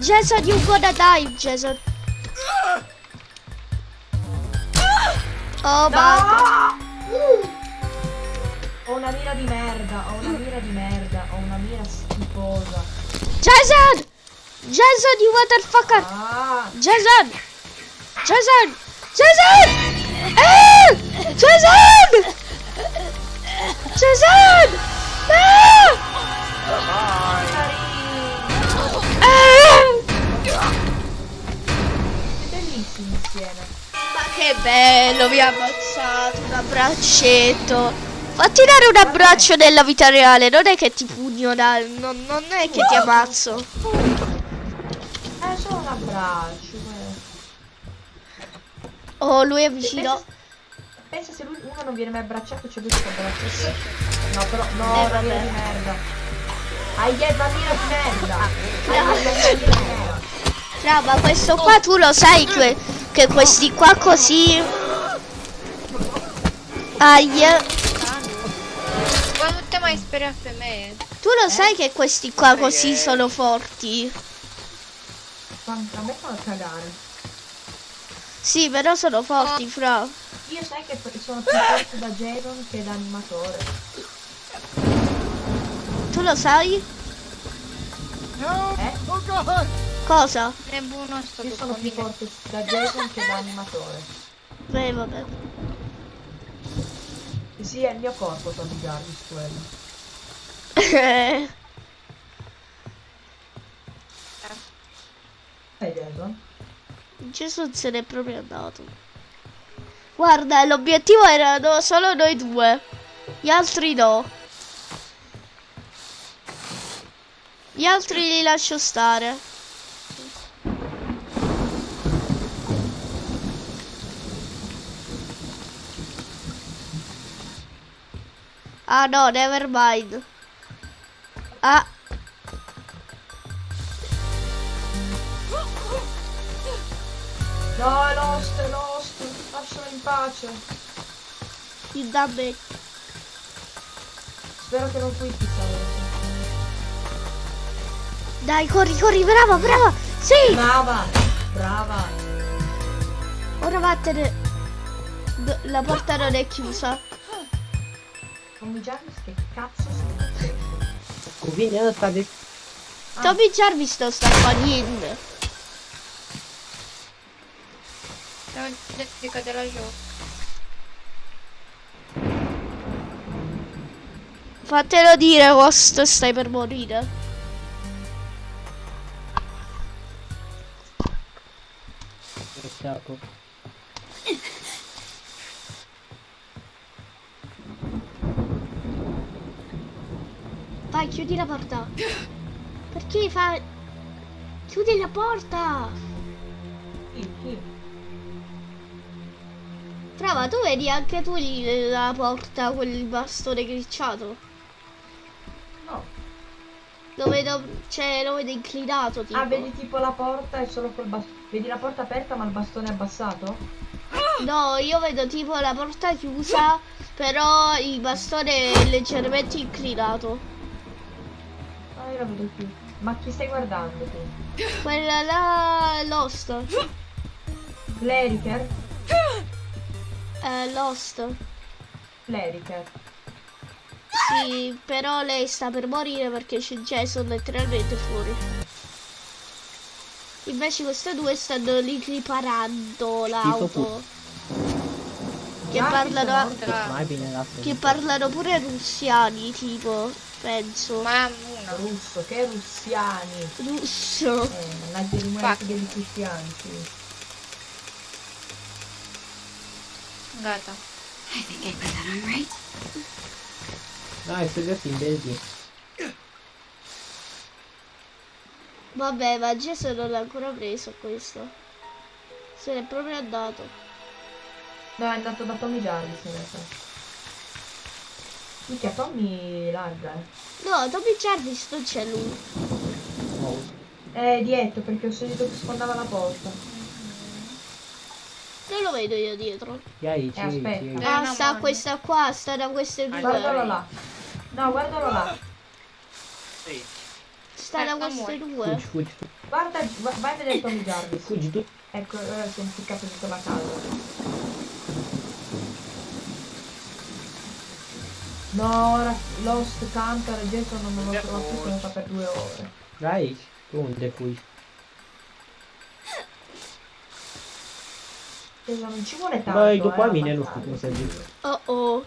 Jason, you gonna die, Jason. Oh, basta. No! Ho una mira di merda, ho una mira di merda, ho una mira schifosa. Jason! Jason, you motherfucker! Ah, Jason! Jason! Jason! Eh! Jason! Jason! No! Insieme. Ma che bello, mi ha ammazzato un abbraccetto. Fatti dare un abbraccio nella vita reale, non è che ti pugno, non, non è che ti ammazzo. Eh, solo un abbraccio. eh. Oh, lui è vicino. Pensa se lui uno non viene mai abbracciato, c'è lui che abbraccia. No, però, no, Eh, mira di merda. Una mira di merda. Una mira di merda. No, ma questo qua tu lo sai que- che questi qua così... Aia. Quando te mai sperato me? Tu lo sai che questi qua così sono forti? Quanto- A me fanno cagare. Sì, però sono forti, fra. Io sai che sono più forte da Jason che da animatore. Tu lo sai? Eh? Oh God! Cosa? Ne buono sto Io sono più forte da Jason che da animatore. Beh, vabbè. Sì, è il mio corpo Tony Jarvis quello. Sai Jason? Gesù se n'è proprio andato. Guarda, l'obiettivo erano solo noi due. Gli altri no. Gli altri li lascio stare. Ah no, never mind. Ah, No, è Lost, è Lost. Lascialo in pace. il damage. Spero che non puoi pizzare. Dai, corri, corri, brava, brava. Sì, Brava, brava. ora vattene. La porta non è chiusa. Tommy Jarvis che cazzo stai facendo? Cuvine ăsta de... Tommy Jarvis non sta qua niente. Stavo di cadere la gioco. Fatelo dire, Ghost, stai per morire. Iniziato. Vai, chiudi la porta. Perché fa... Chiudi la porta. Chi? Chi? Brava, tu vedi anche tu la porta, quel bastone gricciato? No. Lo vedo, cioè, lo vedo inclinato, tipo. Ah, vedi tipo la porta e solo quel bastone. Vedi la porta aperta ma il bastone abbassato? No, io vedo tipo la porta chiusa, però il bastone è leggermente inclinato. Ah, io la vedo più. Ma chi stai guardando tu? Quella là, Lost. Cleriker? Eh, Lost. Cleriker. Sì, però lei sta per morire perché c'è Jason letteralmente fuori. Invece queste due stanno lì riparando l'auto. Che parlano, la che parlano pure russiani, tipo, penso. Ma uno. Russo, che russiani. Russo. Eh, mannaggia i rumori Infatti. degli cristiani. Gata. I think I put that on right. Dai, sei adesso in benzina. Vabbè, ma Jason non l'ha ancora preso questo. Se n'è proprio andato. No, è andato da Tommy Jarvis in realtà. Minchia, Tommy larga, eh. No, Tommy Jarvis non c'è lui. È dietro perché ho sentito che sfondava la porta. Non lo vedo io dietro. Yai, Eh, ci, aspetta. ci. Eh, Ah, sta questa qua, sta da queste due. Guardalo là. No, guardalo là. Sta da queste due. Fuggi, fuggi. Guarda, va- vai a vedere Tommy Jarvis. Fuggi tu. Ecco, ora si è impiccato tutta la casa. No, ora Lost Cantor Jason non me lo trovo più, sono stata per due ore. Dai, fuggi? Jason, non ci vuole tanto. Eh, nu ammazzare. știu cum să zic. Oh oh.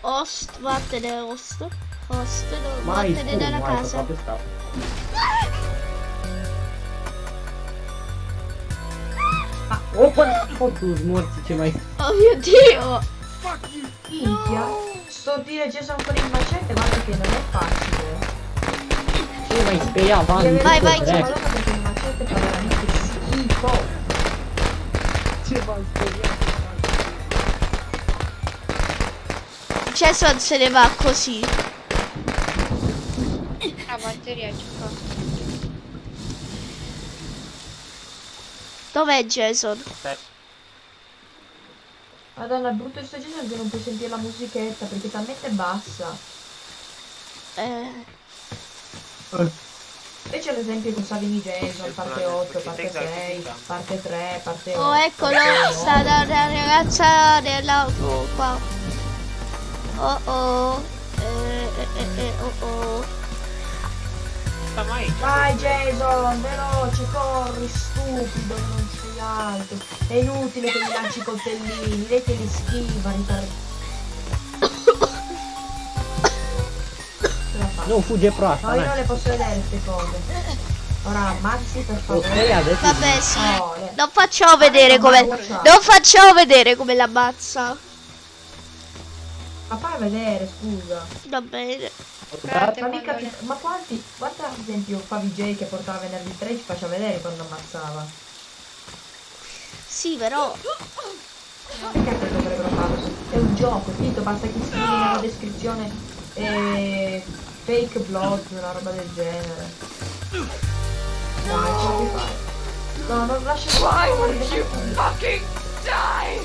Host, vattene host. Host, no, Mai vattene dalla mai, casa. stau. Ah. Opa, fotus morți, ce mai... Oh mio dio! Minchia, sto dire Jason con il macete, guarda che non è facile. Ce mai speria, Van, Deve Vai, vai, vedere, direct. guarda perché il macete fa veramente schifo. Ce mai speria? Jason se ne va così. La batteria ci fa. Dov'è Jason? Madonna, è brutto questo Jason che non puoi sentire la musichetta perché è talmente bassa. Eh, Invece ad esempio con Savini Jason, parte 8, parte 6, parte 3, parte 8. oh eccolo, sta da una ragazza nell'auto qua. Oh oh. Eh, eh, eh, eh, oh oh. Vai Jason, veloce, corri, stupido, non sei alto. È inutile che gli lanci i coltellini, lei te li schiva, la. Nu, fuge proasta, No, io non hai. le posso vedere queste cose. Ora ammazzi per favore. adesso... Vabbè, sì. Oh, le- Non facciamo vedere come. Non facciamo vedere come l'ammazza. Ma fai vedere, scusa. Va bene. Guardate, Ma, mica ma quanti, guarda ad esempio Favij che portava venerdì 3 ci faceva vedere quando ammazzava. Sì, però. Perché dovrebbero farlo? È un gioco, Tito, basta che scrivi nella descrizione eh, fake blood, una roba del genere. Dai, ce la puoi fare. No, non lascia Why would you fucking die?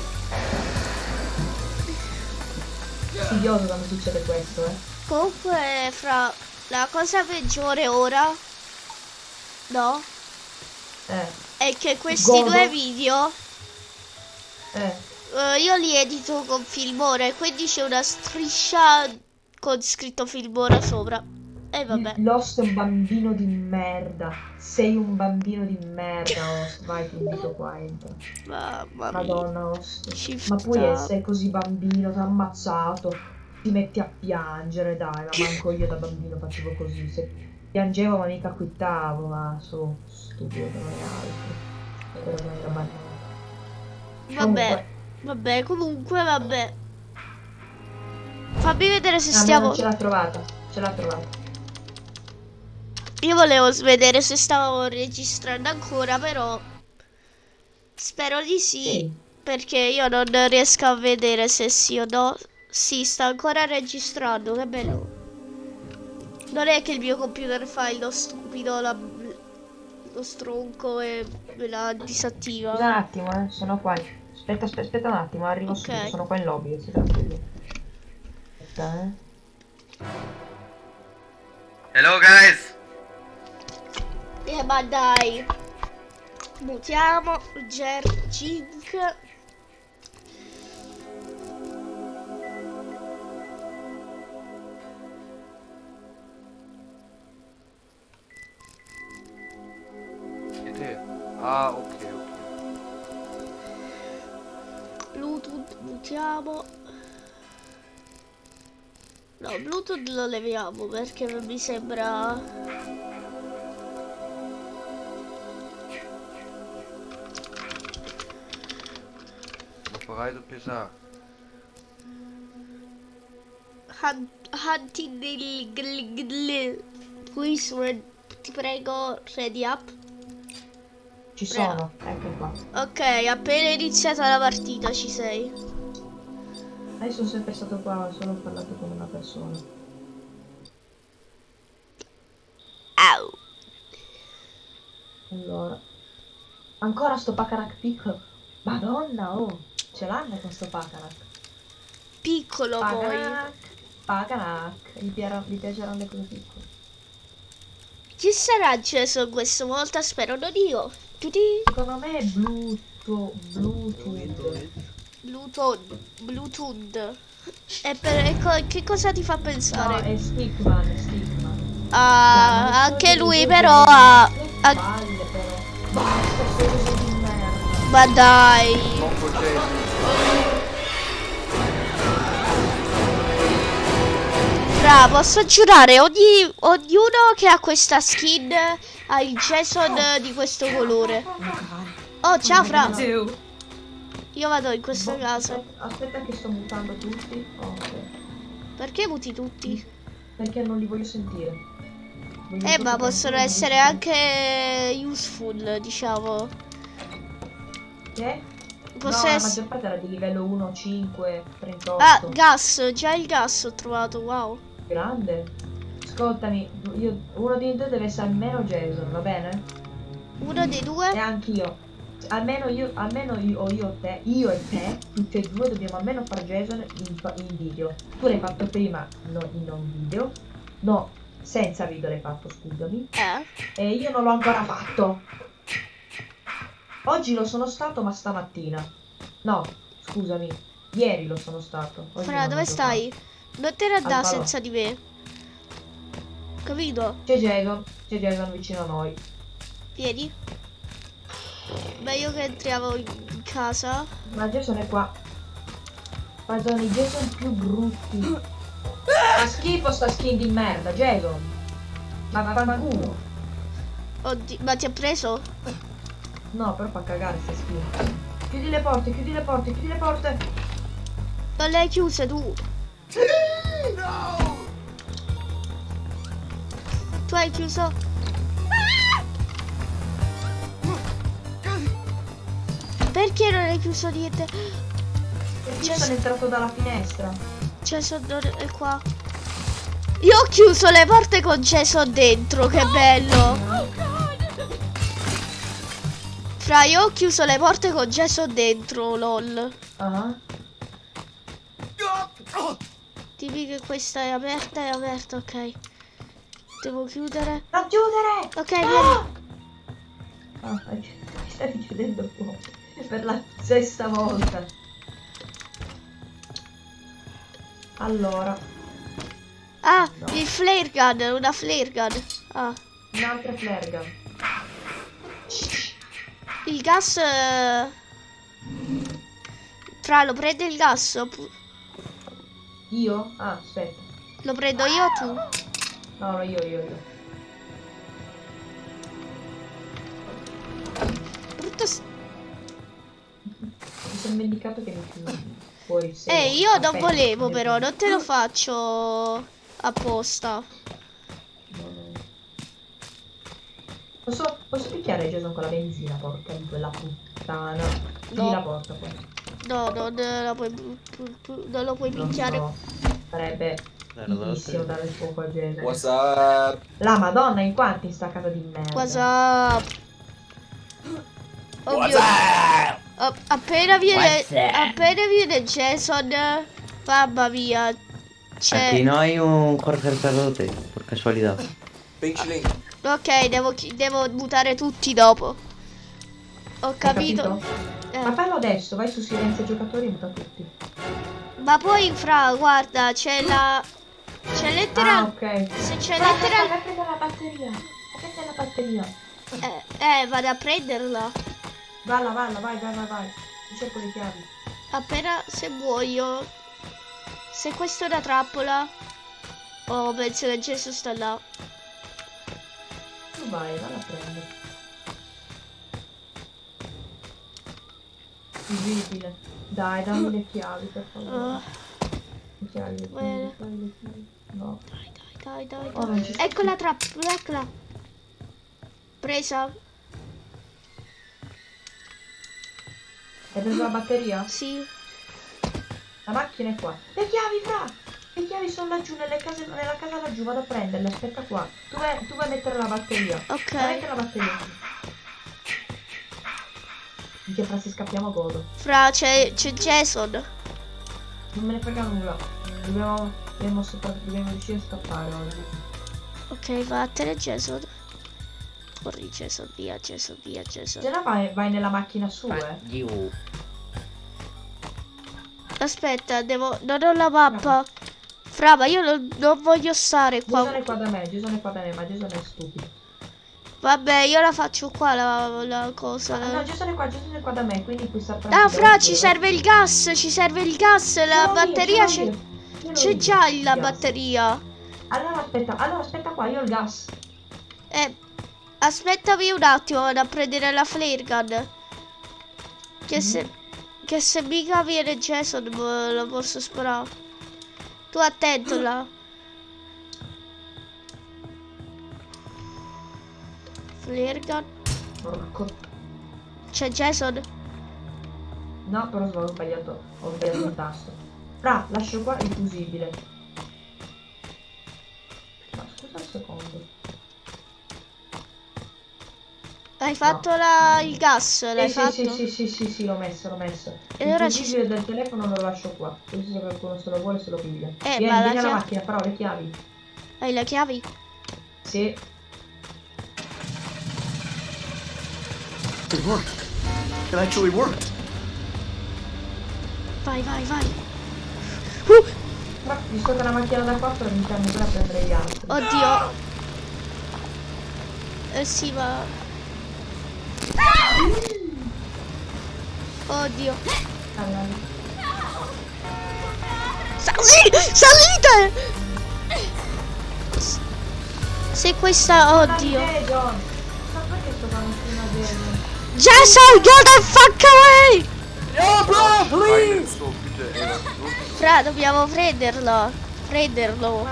fastidioso quando succede questo, eh. Comunque, fra la cosa peggiore ora. No? Eh, È che questi Godo. due video. Eh. eh, io li edito con Filmora e quindi c'è una striscia con scritto Filmora sopra. E vabbè. Lost è un bambino di merda. Sei un bambino di merda, Host. Vai, ti invito qua, entra. Mamma mia. Madonna, Host. Shift Ma puoi essere così bambino, ti ha ammazzato. Ti metti a piangere, dai, ma manco io da bambino facevo così. Se piangevo ma mica quittavo, ma su, stupido è altro. Però non era banale. Vabbè. Vabbè, comunque, vabbè. Fammi vedere se Ah, ma stiamo. ce l'ha trovata, ce l'ha trovata. Io volevo vedere se stavo registrando ancora, però. Spero di sì. Sì. Perché io non riesco a vedere se sì o no. Sì, sta ancora registrando, che bello. Non è che il mio computer fa lo stupido, la- lo stronco e me la disattiva. Un attimo, eh, sono qua. Aspetta, aspetta, aspetta un attimo, arrivo Ok. subito, sono qua in lobby, si tranquillo. Aspetta, eh. Hello guys! Eh, ma dai. Mutiamo Ger Jink. Te? Ah, ok, Bluetooth mutiamo. No, Bluetooth lo leviamo perché mi sembra. Lo farai sa. Hun- Hunting gl- Please, re- ti prego, ready up. Ci sono, ecco qua. Ok, appena iniziata la partita ci sei. Io sono sempre stato qua, solo ho parlato con una persona. Au. Allora. Ancora sto Pacarac piccolo. Madonna, oh. Ce l'hanno con sto Pacarac. Piccolo poi. Pacarac. Pacarac. Gli, gli piaceranno le cose piccole. Chi sarà acceso questa volta? Spero non io. Tutti. Secondo me è Bluetooth. Bluetooth. Bluetooth. Bluetooth. E per e co- che cosa ti fa No, pensare? è Stickman, è Stickman. Ah, Dai, ma anche lui però ha... ha- palle, però. Basta, cose di merda. Ma dai. Fra, posso giurare, ogni, ognuno che ha questa skin ha il Jason di questo colore. Oh, ciao Fra. Io vado in questa casa. Aspetta, aspetta che sto mutando tutti. Oh, ok. Perché muti tutti? Perché non li voglio sentire. Voglio Eh, ma possono essere anche useful, diciamo. Che? Posso no, la ess- maggior parte era di livello 1, 5, 38. Ah, gas, già il gas ho trovato, wow. Grande. Ascoltami, io, uno di due deve essere almeno Jason, va bene? Uno dei E due? anch'io. Almeno io, almeno io, o io o te, io e te, tutti e due dobbiamo almeno fare Jason in, in video. Tu l'hai fatto prima, no, in non video. No, senza video l'hai fatto, scusami. Eh. E io non l'ho ancora fatto. Oggi lo sono stato, ma stamattina. No, scusami. Ieri lo sono stato. Fra, dove stai? Non te Al falò. senza di me. Capito? C'è Jason, c'è Jason vicino a noi. Vieni. Meglio che entriamo in casa. Ma Jason è qua. Ma sono i Jason più brutti. Fa schifo sta skin di merda, Jason. Ma vaffanculo. Oddio, ma ti ha preso? No, però fa cagare se schifo. Chiudi le porte, chiudi le porte, chiudi le porte. Non le hai chiuse tu. No! Tu hai chiuso. Perché non hai chiuso niente? Perché Cioè, io sono entrato dalla finestra. Jason non è qua. Io ho chiuso le porte con Jason dentro, che bello. Fra, io ho chiuso le porte con Jason dentro, lol. Ah. Oh! Dimmi che questa è aperta, è aperta, ok. Devo chiudere. Non chiudere! Ok, vieni. Ah, stai stai chiudendo fuoco. Per la sesta volta. Allora, Ah, No. il flare gun, una flare gun. Ah, un'altra flare gun. il gas... eh, Fra, lo prende il gas? oppu- Io? Ah, aspetta. Lo prendo io o tu? No, no, io, io, io. Brutto Mi sono dimenticato che mi fuori se Eh, io non volevo però, non te lo faccio apposta. No, no. Posso, posso picchiare Jason con la benzina, porca di quella puttana. Chiudi No. la porta poi. No, non lo puoi, pu- pu- pu- non lo puoi picchiare. so. Sarebbe fighissimo dare il fuoco a Jason. What's up? La madonna, in quanti sta casa di merda. Cosa? Oddio. A- appena viene What's up? appena viene Jason, mamma mia. C'è no hay un casualidad. Pink Schling. Ok, devo, devo mutare tutti dopo. Ho Hai capito. Ma Eh, fallo adesso, vai su silenzio giocatori e muta tutti. ma poi fra, guarda, c'è la c'è Ah, lettera ok. se c'è lettera vai a prendere la batteria. Prendere la batteria. eh, eh, vado a prenderla. Valla, valla, vai, vai, vai, vai. Cerco le chiavi. Appena se muoio. Se questa è una trappola. Oh, penso che Gesù sta là. Tu vai, valla a prendere. Visibile. Dai, dammi le chiavi, per favore. Ah, Le chiavi, le chiavi, le chiavi. No. dai, dai, dai, Oh, dai. non ci sto Ecco la trappola, eccola. Presa? Hai preso la batteria? Sì. La macchina è qua. Le chiavi, fra! Le chiavi sono laggiù, case, nella casa laggiù, vado a prenderle, aspetta qua. Tu vai, tu vai a mettere la batteria. Ok. Vai a mettere la batteria Minchia, fra se scappiamo godo. Fra, c'è c'è Jason. Non me ne frega nulla. Dobbiamo, dobbiamo, dobbiamo riuscire a scappare oggi. Ok, vattene Jason. Corri Jason, via Jason, via Jason. Se no vai, vai nella macchina su, eh. Aspetta, devo... Non ho la mappa. Fra, ma io non, non voglio stare Jason qua. è qua da me, Jason è qua da me, ma Jason è stupido. Vabbè, io la faccio qua la, la cosa. Ah, no, Jason è qua, Jason è qua da me, quindi qui sta Ah, fra, ci serve il gas, ci serve il gas, la batteria c'è... C'è già la batteria. Allora aspetta, allora aspetta qua, io ho il gas. Eh, aspettami un attimo, vado a prendere la flare gun. Che se... Che se mica viene Jason lo posso sparare. Tu attento là. Flare gun. Porco. C'è Jason? No, però ho sbagliato, ho sbagliato un tasto. Fra, lascio qua il fusibile. Ma scusa un secondo. Hai fatto la- il gas? L'hai sì, fatto? sì, sì, sì, sì, sì, l'ho messo, l'ho messo. E il ora ci fusibile del telefono lo lascio qua. Così se qualcuno se lo vuole se lo piglia. Eh, vieni, ma la vieni alla chia- macchina, però le chiavi. Hai le chiavi? Sì. It worked. It actually worked. Vai, vai, vai. Uh, Però, visto che una macchina da 4, mi fermo pure a prendere gli altri. oddio. Eh sì, ma... Oddio. Allora, Sali- salite! Se questa... Oddio. Jason! Get the fuck away! No, bro, please! So? Fra, dobbiamo prenderlo. Prenderlo.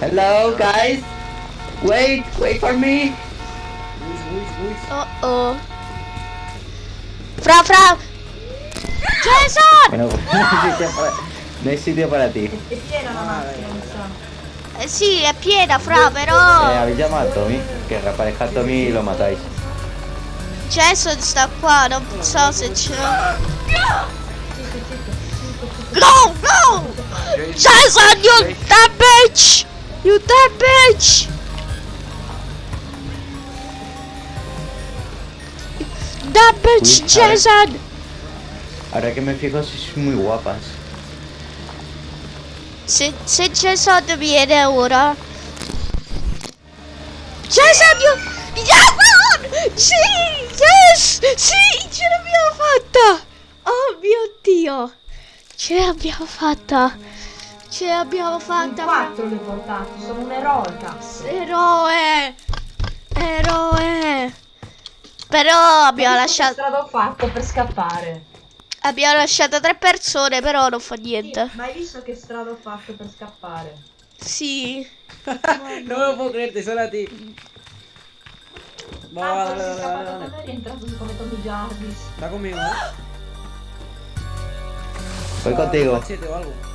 Hello, guys. Wait, wait for me. Oh oh. Fra, fra. Jason! Bueno, no hay sitio para, ti. È piena la macchina, mi sa. Eh, sì, è piena, fra, Eh, però. habéis llamado a Tommy. Que reaparezca Tommy y lo matáis. Jason sta qua, non so se c'è. No, no! Jason, you that bitch! You that bitch! That bitch, Uy, a ver. Jason! Ahora que me fijo, sois muy guapas. Se, se Jason viene ora. Jason, you... Jason! Sì! Yes! Sì! Ce l'abbiamo fatta! Oh mio Dio! Ce l'abbiamo fatta! Ce l'abbiamo In fatta! quattro li ho portati, sono un'eroica. Eroe! Eroe! Però abbiamo Ma che lasciato... strada ho fatto per scappare? Abbiamo lasciato tre persone, però non fa Sì, niente. ma hai visto che strada ho fatto per scappare? Sì. No me lo puedo creer, te solo a va, Ah, dale, sei dale, scappato e è rientrato come Tommy Jarvis. Conmigo, ¿eh? Voy Ah, contigo. Machete o algo.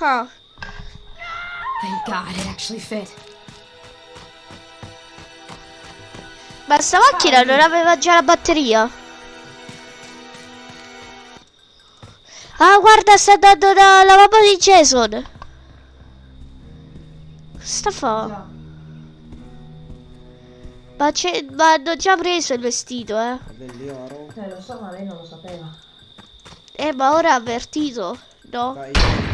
Ah. Thank God it actually fit. Ma sta macchina non aveva già la batteria? Ah, guarda, sta andando la, la mamma di Jason. Sta fa? Ma, c'è, ma hanno già preso il vestito, eh. Eh, lo so, ma lei non lo sapeva. Eh, ma ora ha avvertito, no? Dai.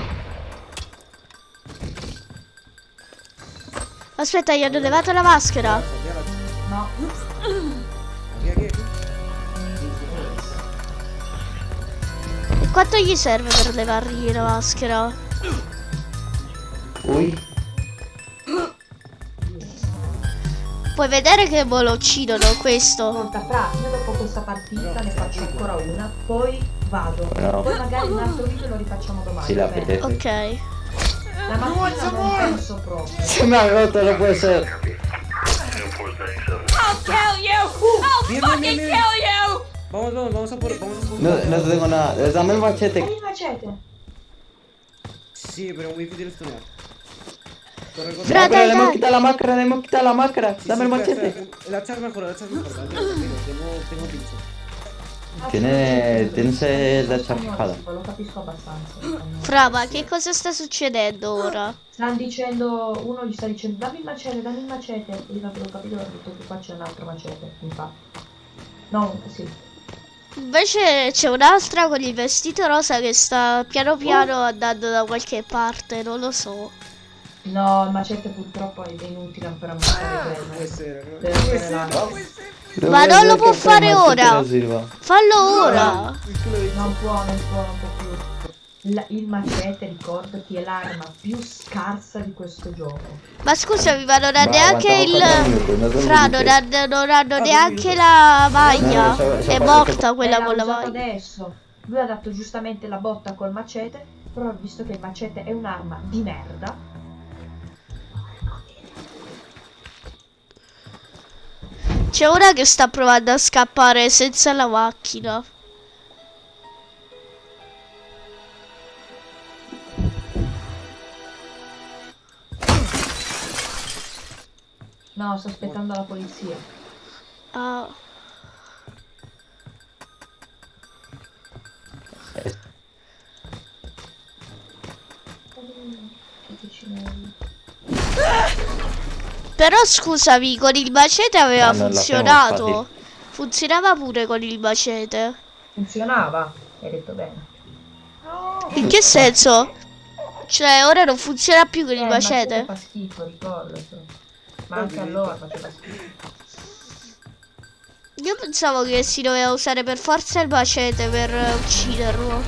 Aspetta, gli hanno levato la maschera. No. E quanto gli serve per levargli la maschera? Uy, Puoi vedere che lo uccidono questo. ascolta, fra, io dopo questa partita ne faccio ancora una, poi vado. No. Poi magari un altro video lo rifacciamo domani. si la apetece. Ok. La mattina non penso proprio. Se me ha roto, no puede ser. I'll kill you! I'll Bien, bien, fucking bien, bien. kill you! Vamos, vamos, vamos a por, vamos a por No, machete. no tengo nada. Dame el machete. il macete. Sí, pero muy difícil stunear. Corre, corre. Fra, No, pero le hemos quitado la máscara, le hemos quitado la máscara. Sí, Dame el machete. espera. El hacha es mejor, el hacha es mejor. Tengo, tengo pincho. Tiene, hacha Spagnolo, fijada. sì, Lo capisco abbastanza. Fra, ma che cosa sta succedendo ora? Stanno dicendo, uno gli sta dicendo dammi il macete, dammi il macete. Io non avevo capito, ho detto che qua c'è un altro macete, infatti. No, sì. Invece c'è un'altra con il vestito rosa che sta piano piano andando da qualche parte, non lo so. No, il macete purtroppo è inutile per ammazzare Puede quello. ser, ¿no? Deve essere No Ma non lo può fare ora. Fallo ora. Non può, non può, non può più. La- il macete, ricordati, è l'arma più scarsa di questo gioco. Ma scusami, ma non ha Ma neanche il... Fra, non non hanno neanche la maglia. No, no, so- so È morta quella con la maglia. adesso. Lui ha dato giustamente la botta col macete, però visto che il macete è un'arma di merda, C'è una che sta provando a scappare senza la macchina. no, sto aspettando la polizia. Ah. Che. Però scusami, con il macete aveva l'abbiamo funzionato. fatti. Funzionava pure con il macete. Funzionava? Hai detto bene. In che senso? Cioè, ora non funziona più con Eh, il macete? fa schifo, ricordati. Ma anche allora faceva schifo. Io pensavo che si doveva usare per forza il macete per ucciderlo.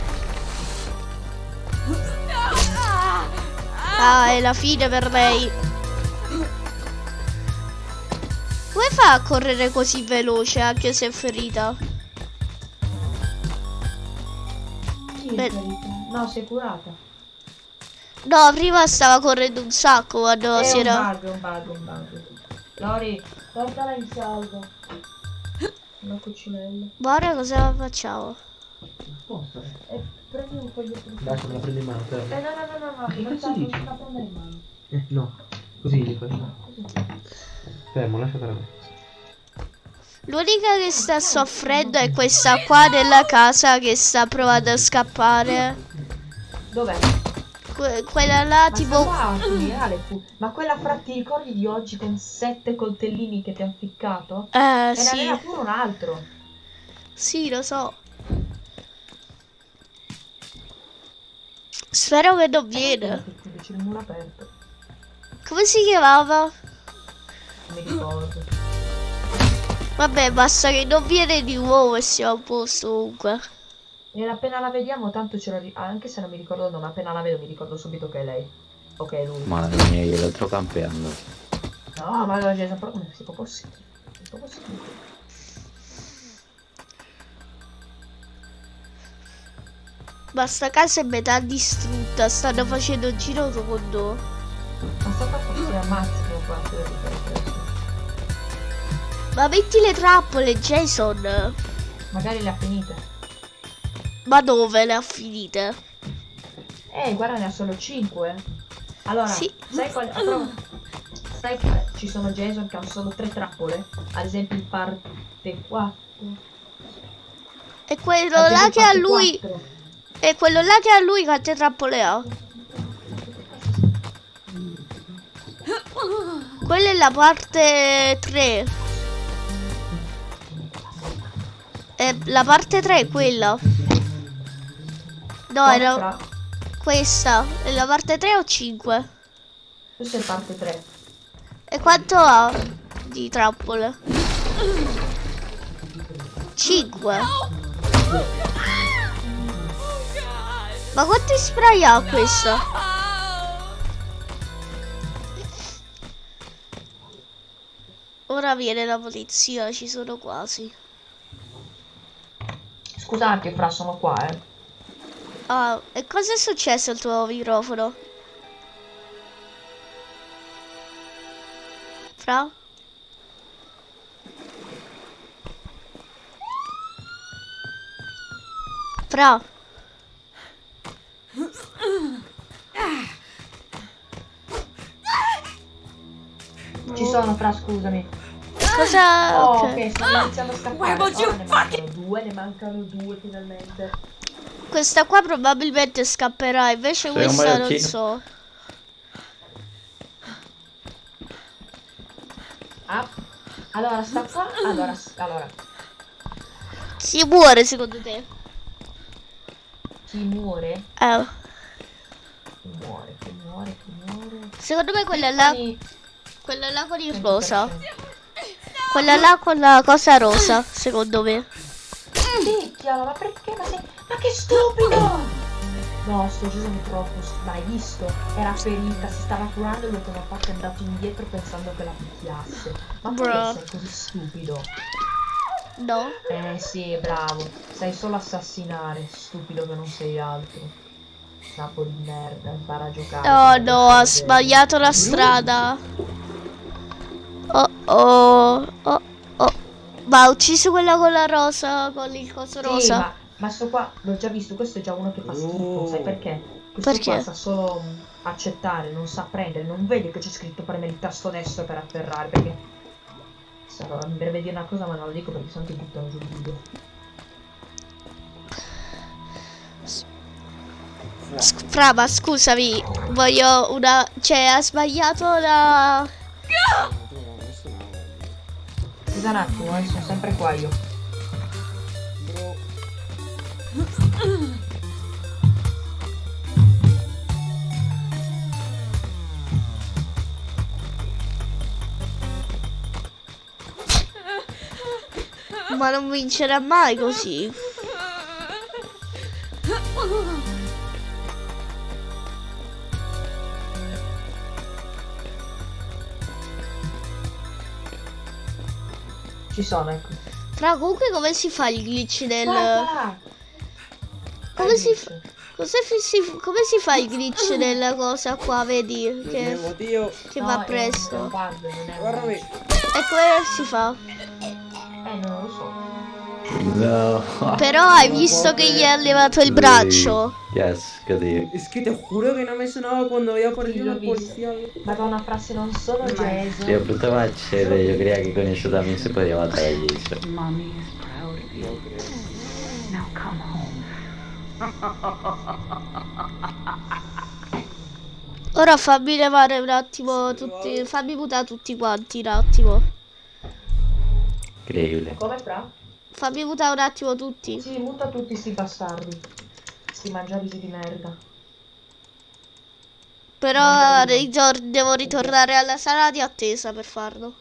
Ah, è la fine per lei. Come fa a correre così veloce anche se è ferita? È Beh. No, sei curata. No, prima stava correndo un sacco quando è si un era... bug, è un bug, è un bug. Lori, portala in salvo. Una cucinella. Ora cosa facciamo? Posto. E prendi un foglietto di Dai, la prendo in mano, Eh, fermo. no, no, no, no, no, Che non cazzo sta- dici? non la prendere in mano. Eh, no. Così gli faccio. Fermo, lasciatela me. L'unica che sta soffrendo è questa qua della casa che sta provando a scappare. Dov'è? Que- quella là Ma tipo... qua, fu. Ma quella fra ti ricordi di oggi con sette coltellini che ti hanno ficcato? Eh E ne sì, aveva pure un altro. sì lo so. Spero che non viene. Come si chiamava? Mi ricordo. Vabbè, basta che non viene di nuovo e siamo a posto comunque. E appena la vediamo, tanto ce la ri- ah, Anche se non mi ricordo il nome, appena la vedo mi ricordo subito che è lei. Ok, è lui. Madre mia, io lo sto campeando. No, ma non c'è sempre come si può possibile. Si può possibile. Ma sta casa è metà distrutta, stanno facendo un giro tondo. Ma sta qua forse ammazzano qua Ma metti le trappole, Jason. Magari le ha finite. Ma dove le ha finite? Eh, guarda, ne ha solo 5. Allora, Sì. sai qual però, Sai che ci sono Jason che hanno solo 3 trappole? Ad esempio in parte 4. E quello Ad là che ha lui. 4. E quello là che ha lui quante trappole ha? Quella è la parte 3. E la parte 3 è quella. No, era questa. È la parte 3 o 5? Questa è parte 3. E quanto ha di trappole? 5. Ma quanti spray ha questa? Ora viene la polizia, ci sono quasi. Scusate, Fra, sono qua, eh. Ah, e cosa è successo al tuo microfono? Fra? Fra? Ci sono, Fra, scusami. Cosa? Oh, ok. stanno iniziando a scappare. Would you Ora ne mancano due, ne mancano due finalmente. Questa qua probabilmente scapperà, invece Sei questa non so. Ah, allora sta qua. Allora, allora, Chi muore secondo te? chi muore? Eh, Chi muore, chi muore, chi muore. secondo me quella là, Quindi, quella là con il 100%. rosa. Quella là con la cosa rosa, secondo me. Picchialo, ma perché? Ma, sei... ma che stupido! No, sto Gesù è troppo ma hai visto? Era ferita, si stava curando e lui come ha fatto è andato indietro pensando che la picchiasse. Ma Bro. perché sei così stupido? No? Eh sì, bravo. Sai solo assassinare, stupido che non sei altro. Capo di merda, impara a giocare. Oh no, ha sbagliato la strada. Oh oh, oh oh. Ma ha ucciso quella con la rosa, con il coso Sì, rosa. ma, ma sto qua, l'ho già visto, questo è già uno che fa schifo, Oh. sai perché? Questo Perché? qua sa solo mm, accettare, non sa prendere, non vede che c'è scritto premere il tasto destro per afferrare, perché... Mi verrebbe dire una cosa ma non lo dico perché sennò ti buttano giù il video. Sc- Fra, ma scusami, voglio una... Cioè, ha sbagliato la... Scusa un attimo, eh, sono sempre qua io. Ma non vincerà mai così. Ci sono, ecco. Fra comunque come si fa il glitch nel... Guarda! Come si, fa- come si, come si fa il glitch nella cosa qua, vedi? Che Che, No, va presto. bug. E come si fa? Eh, non lo so. No. Però hai visto che gli ha levato il braccio? Yes, così. Es que te juro que no me sonaba cuando había aparecido Lo el he visto. policía. Madonna, fra se non sono Jason. Io brutta macete, io credo che con isso también se podía matar a Jason. Mommy is proud of you. Now come home. Ora fammi levare un attimo tutti. Fammi mutare tutti quanti un attimo. Incredibile. Come fra? Fammi mutare un attimo tutti. Sì, muta tutti sti bastardi. Sti mangiarisi di merda. Però ritor- devo ritornare alla sala di attesa per farlo.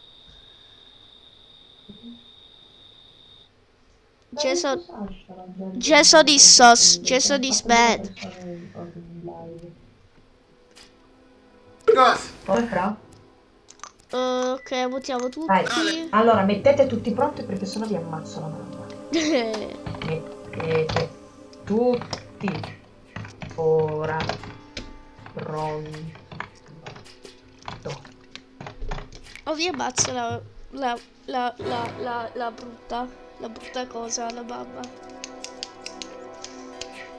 Jason, Jason is sus. Jason is bad. Come fra? Eh, ok, mutiamo Vai. tutti. Allora, mettete tutti pronti perché sennò vi ammazzo la mamma. Mettete tutti ora pronto. Oh, vi ammazzo la, la, la, la, la, la brutta, la brutta cosa, la mamma.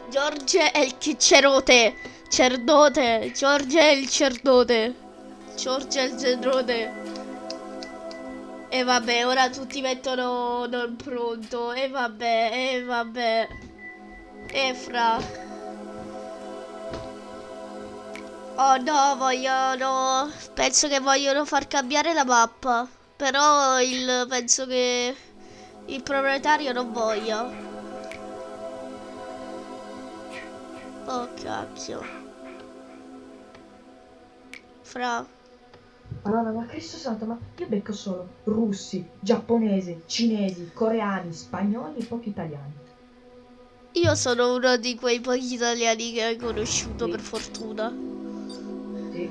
Giorge è il cerote, cerdote, Giorge è il cerdote, Giorge è il cerdote. E vabbè, ora tutti mettono non pronto, e vabbè, e vabbè. E fra... Oh no, vogliono. Penso che vogliono far cambiare la mappa. Però il. penso che il proprietario non voglia. Oh cacchio. Fra. Madonna, ma Cristo santo, ma io becco solo russi, giapponesi, cinesi, coreani, spagnoli e pochi italiani. Io sono uno di quei pochi italiani che hai conosciuto per fortuna. Sì.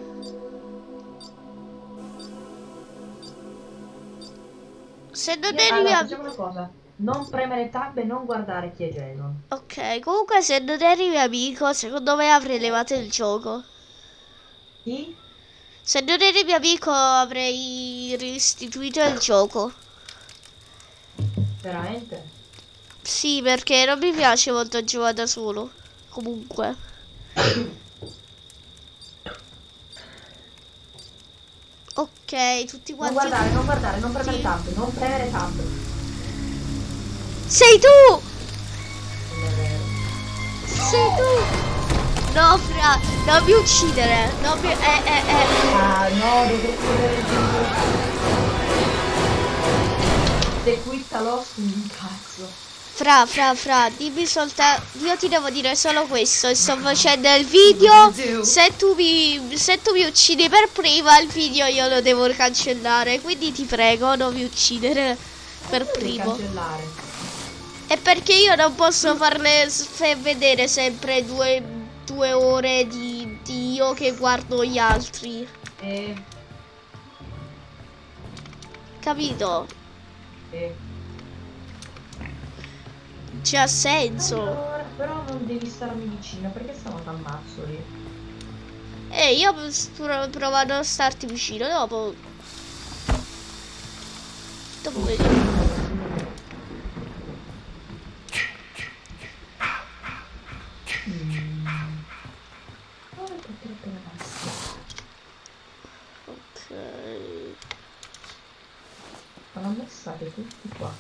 Se non eri allora, mio facciamo una cosa. Non premere tab e non guardare chi è Jason. Ok, comunque se non eri mio amico, secondo me avrei levato il gioco. Chi? Se non eri mio amico avrei restituito il gioco. Veramente? Sì, perché non mi piace molto giocare da solo. Comunque. Ok, tutti Non quanti. guardare, non guardare, non premere Sì. tab, non premere tab. Sei tu! Non è vero. Sei tu! No, fra, non mi uccidere. Non mi. Eh, eh, eh. Ah, no, dovresti vedere il video. Se qui sta lost, mi cazzo. Fra, fra, fra, dimmi soltanto. Io ti devo dire solo questo. Sto facendo il video. Se tu mi. Se tu mi uccidi per prima, il video io lo devo cancellare. Quindi ti prego, non mi uccidere per primo. cancellare. E perché io non posso farle vedere sempre due, due ore di, di io che guardo gli altri. E... Capito? e... C'ha senso. Allora, però non devi starmi vicino perché sennò ti ammazzo lì. E io sto provando a starti vicino dopo. Dopo vediamo. Oh, che troppo ragazzi. Ok. Me state tutti qua.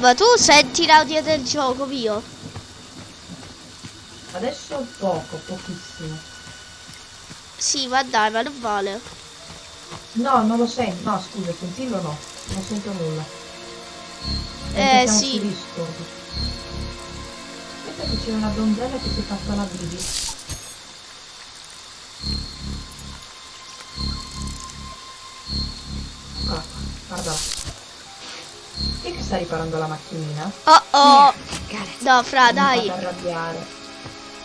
Ma tu senti l'audio del gioco mio? Adesso poco, pochissimo. Sì, ma dai, ma non vale. No, non lo sento. No, scusa, sentirlo no. Non sento nulla. Eh, sì. Aspetta che c'è una donzella che si è fatta la bibi. Ah, guarda. Chi è che sta riparando la macchinina? Oh oh. It. No, fra, dai.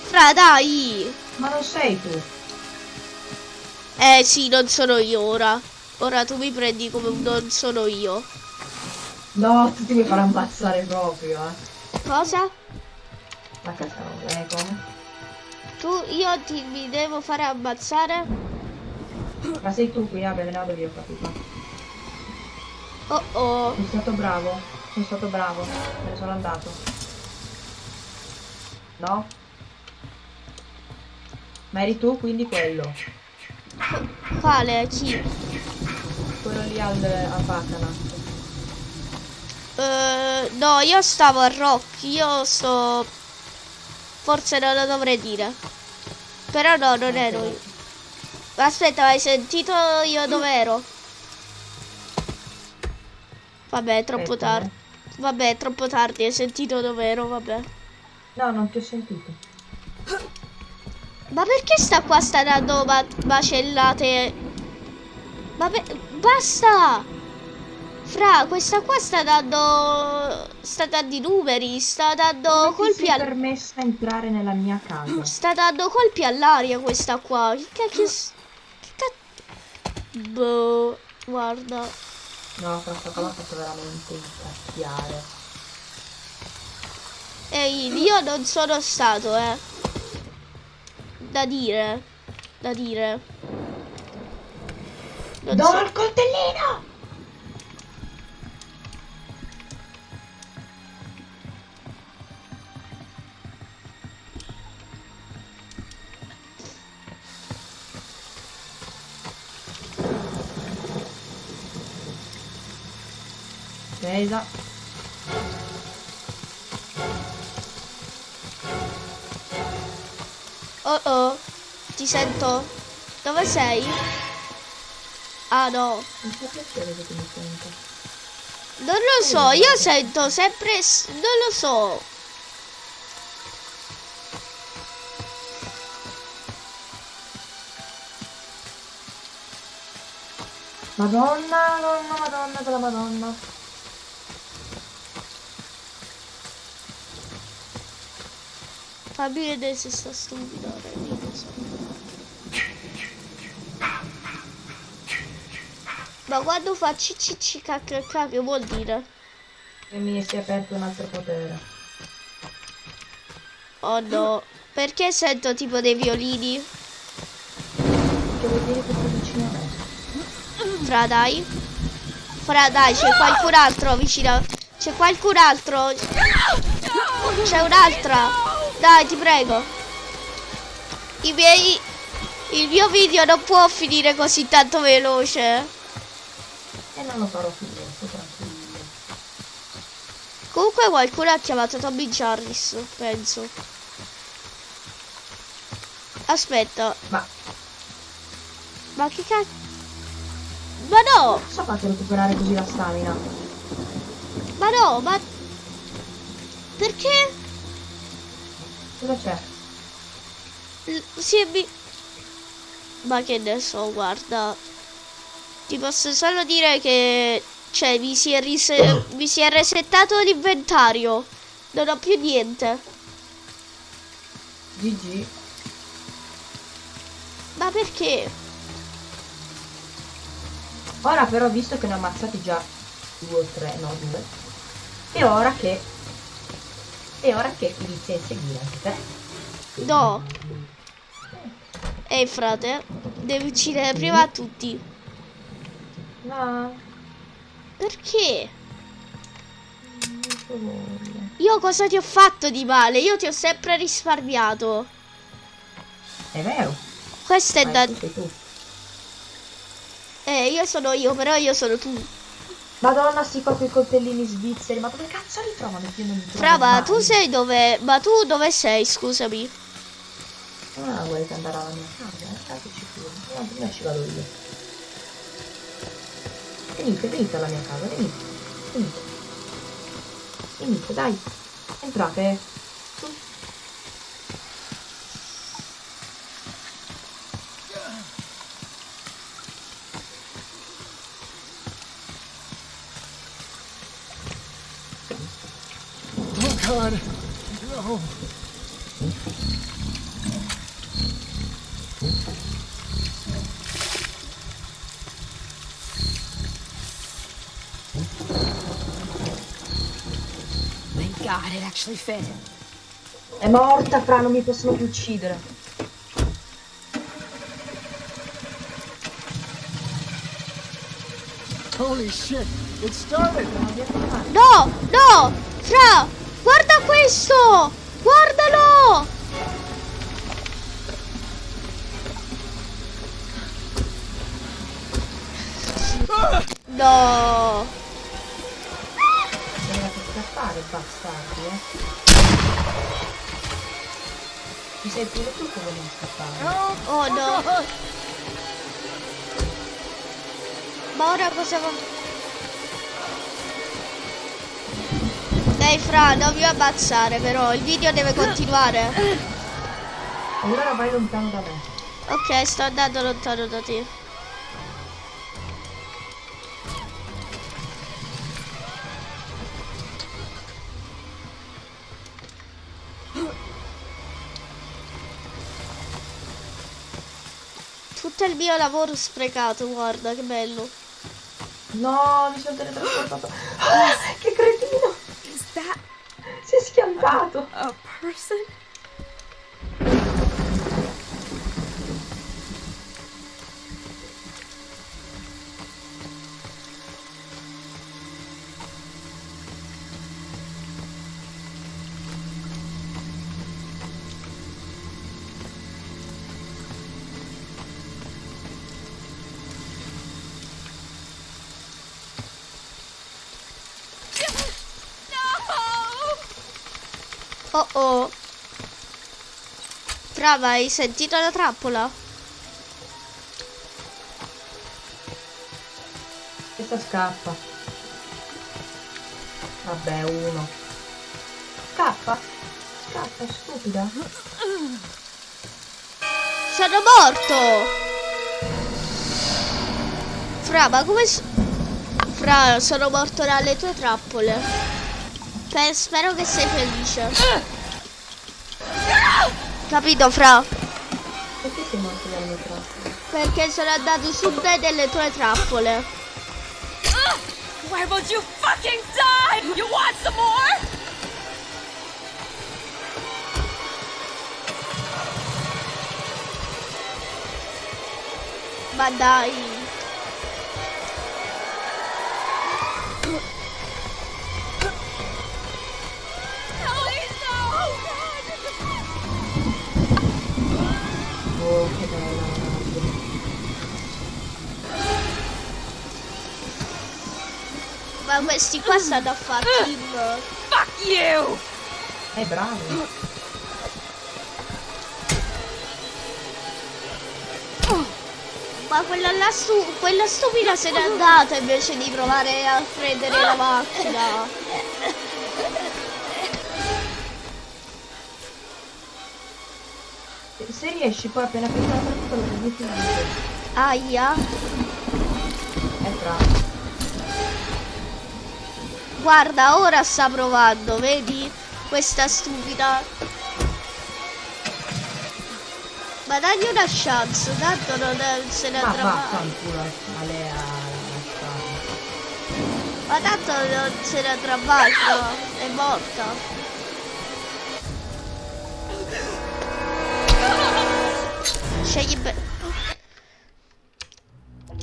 Fra, dai. Ma non sei tu. Eh sì, non sono io ora. Ora tu mi prendi come un non sono io. No, tu ti mi farai ammazzare proprio, eh. Cosa? Ma cazzo, eh, come? Tu, io ti mi devo fare ammazzare? Ma sei tu qui, vabbè, me ne vado via, ho capito. Oh oh. Sono stato bravo, sono stato bravo, me ne sono andato. No? Ma eri tu quindi quello? Quale? Chi? Quello lì al, al Bacchanal. Eh, no, io stavo a Rock. Io sto... Forse non lo dovrei dire. Però no, non ero io. Aspetta, hai sentito io dove ero? Vabbè, è troppo tardi. Vabbè, è troppo tardi, hai sentito dove ero, vabbè. No, non ti ho sentito. Ma perché sta qua sta dando ma- macellate? Ma basta! Fra, questa qua sta dando... Sta dando i numeri, sta dando Come colpi sei al... permessa entrare nella mia casa? Sta dando colpi all'aria questa qua. Che cacchio... Che cacchio... Boh, guarda. No, questa qua l'ha fatto veramente incazziare. Ehi, io non sono stato, eh. Da dire. Da dire. Non Do so- il coltellino! Presa. Oh oh, ti sento. Dove sei? Ah no, non lo so, io sento sempre... Non lo so. Madonna, madonna, madonna della madonna. Fammi vedere se sta stupido. lo so. Ma quando fa cicci cacchio che vuol dire? E mi si è aperto un altro potere. Oh no. Perché sento tipo dei violini? Che vuol dire che sei vicino a me? Fra dai. Fra dai, c'è qualcun altro vicino. C'è qualcun altro. C'è un'altra. Dai, ti prego. I miei. Il mio video non può finire così tanto veloce. E non lo farò più, sto tranquillo. Comunque qualcuno ha chiamato Tommy Jarvis, penso. Aspetta, Ma ma che cazzo? Ma no, fate a recuperare così la stamina? ma no, ma... Perché? Cosa c'è? L- Si è mi... Ma che ne so, guarda. Ti posso solo dire che... Cioè, mi si è, rise- mi si è resettato l'inventario. Non ho più niente. GG. Ma perché? Ora però, visto che ne ho ammazzati già due o tre, no due, è ora che... È ora che inizi a inseguire anche te. No. Ehi, frate. Devi uccidere prima tutti. No, Perché? Io cosa ti ho fatto di male? Io ti ho sempre risparmiato. È vero. Questo è ma da... Eh, io sono io, però io sono tu. Madonna, sti qua quei coltellini svizzeri, ma dove cazzo li trovano? Io non li mai. tu sei dove... Ma tu dove sei, scusami? Ah, vuoi che andare alla mia casa? Eh, Fateci pure. No, prima ci vado io. Venite, venite alla mia casa, venite. Venite. Venite, dai. Entrate. God. No. Thank God it actually fit. È morta, fra, non mi possono più uccidere. Holy shit. It started. No, no! Fra! Guarda questo! Guardalo! No! Dovete scappare, bastardi, eh. Ti sei pure tu che volevi scappare. Oh no! Ma ora cosa va? Dai Fra, non mi ammazzare però, il video deve continuare. Allora vai lontano da me. Ok, sto andando lontano da te. Tutto il mio lavoro sprecato, guarda che bello. No, mi sono teletrasportato. Ah, che cretino! Schiantato. a person? Brava, hai sentito la trappola? Questa scappa. Vabbè, uno. Scappa. Scappa, stupida. Sono morto! Fra, ma come... Fra, sono morto dalle tue trappole. Pe- spero che sei felice. Capito, Fra? Perché sei morto dalle mie trappole? Perché sono andato su te delle tue trappole. Why won't you fucking die? You want some more? Ma dai. Ma questi qua stanno a fare team. Fuck you! Eh, bravo. Ma quella là stu quella stupida se n'è andata invece di provare a prendere la macchina. Se riesci poi appena preso la trappola lo prendi il video. Aia. È bravo. Guarda, ora sta provando, vedi? Questa stupida. Ma dagli una chance, tanto non è- se ne andrà mai. lasciarmi. Ma tanto non se ne andrà mai? È morta. Scegli bene.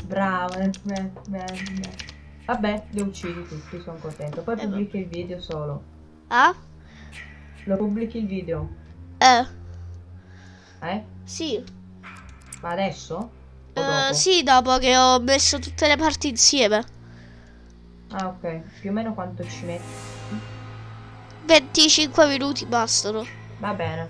Bravo, eh, beh, beh, beh. Vabbè, li ho uccisi tutti, sono contento. Poi Eh, pubblichi il video solo. Ah? Lo pubblichi il video, Eh, eh? sì. Ma adesso? Dopo? sì, dopo che ho messo tutte le parti insieme. Ah, ok. Più o meno quanto ci metti? 25 minuti bastano. Va bene.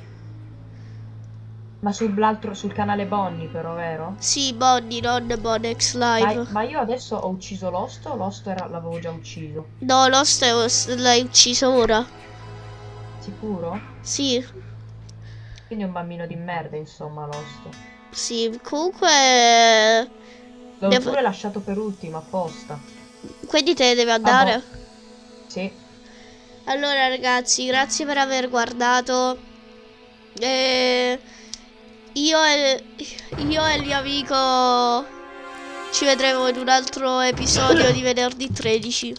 Ma sull'altro, sul canale Bonnie però, vero? Sì, Bonnie, non Bonex Ma, Live. ma io adesso ho ucciso Lost o Lost era- l'avevo già ucciso? No, lo stai- l'hai ucciso ora. Sicuro? Sì, Quindi è un bambino di merda, insomma, Lost. sì. Comunque... L'ho Devo- pure lasciato per ultimo, apposta. Quindi te ne devi andare? Sì. Allora ragazzi, grazie per aver guardato. E io e, io e il mio amico ci vedremo in un altro episodio di venerdì 13.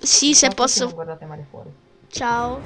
Sì, se posso. Ciao.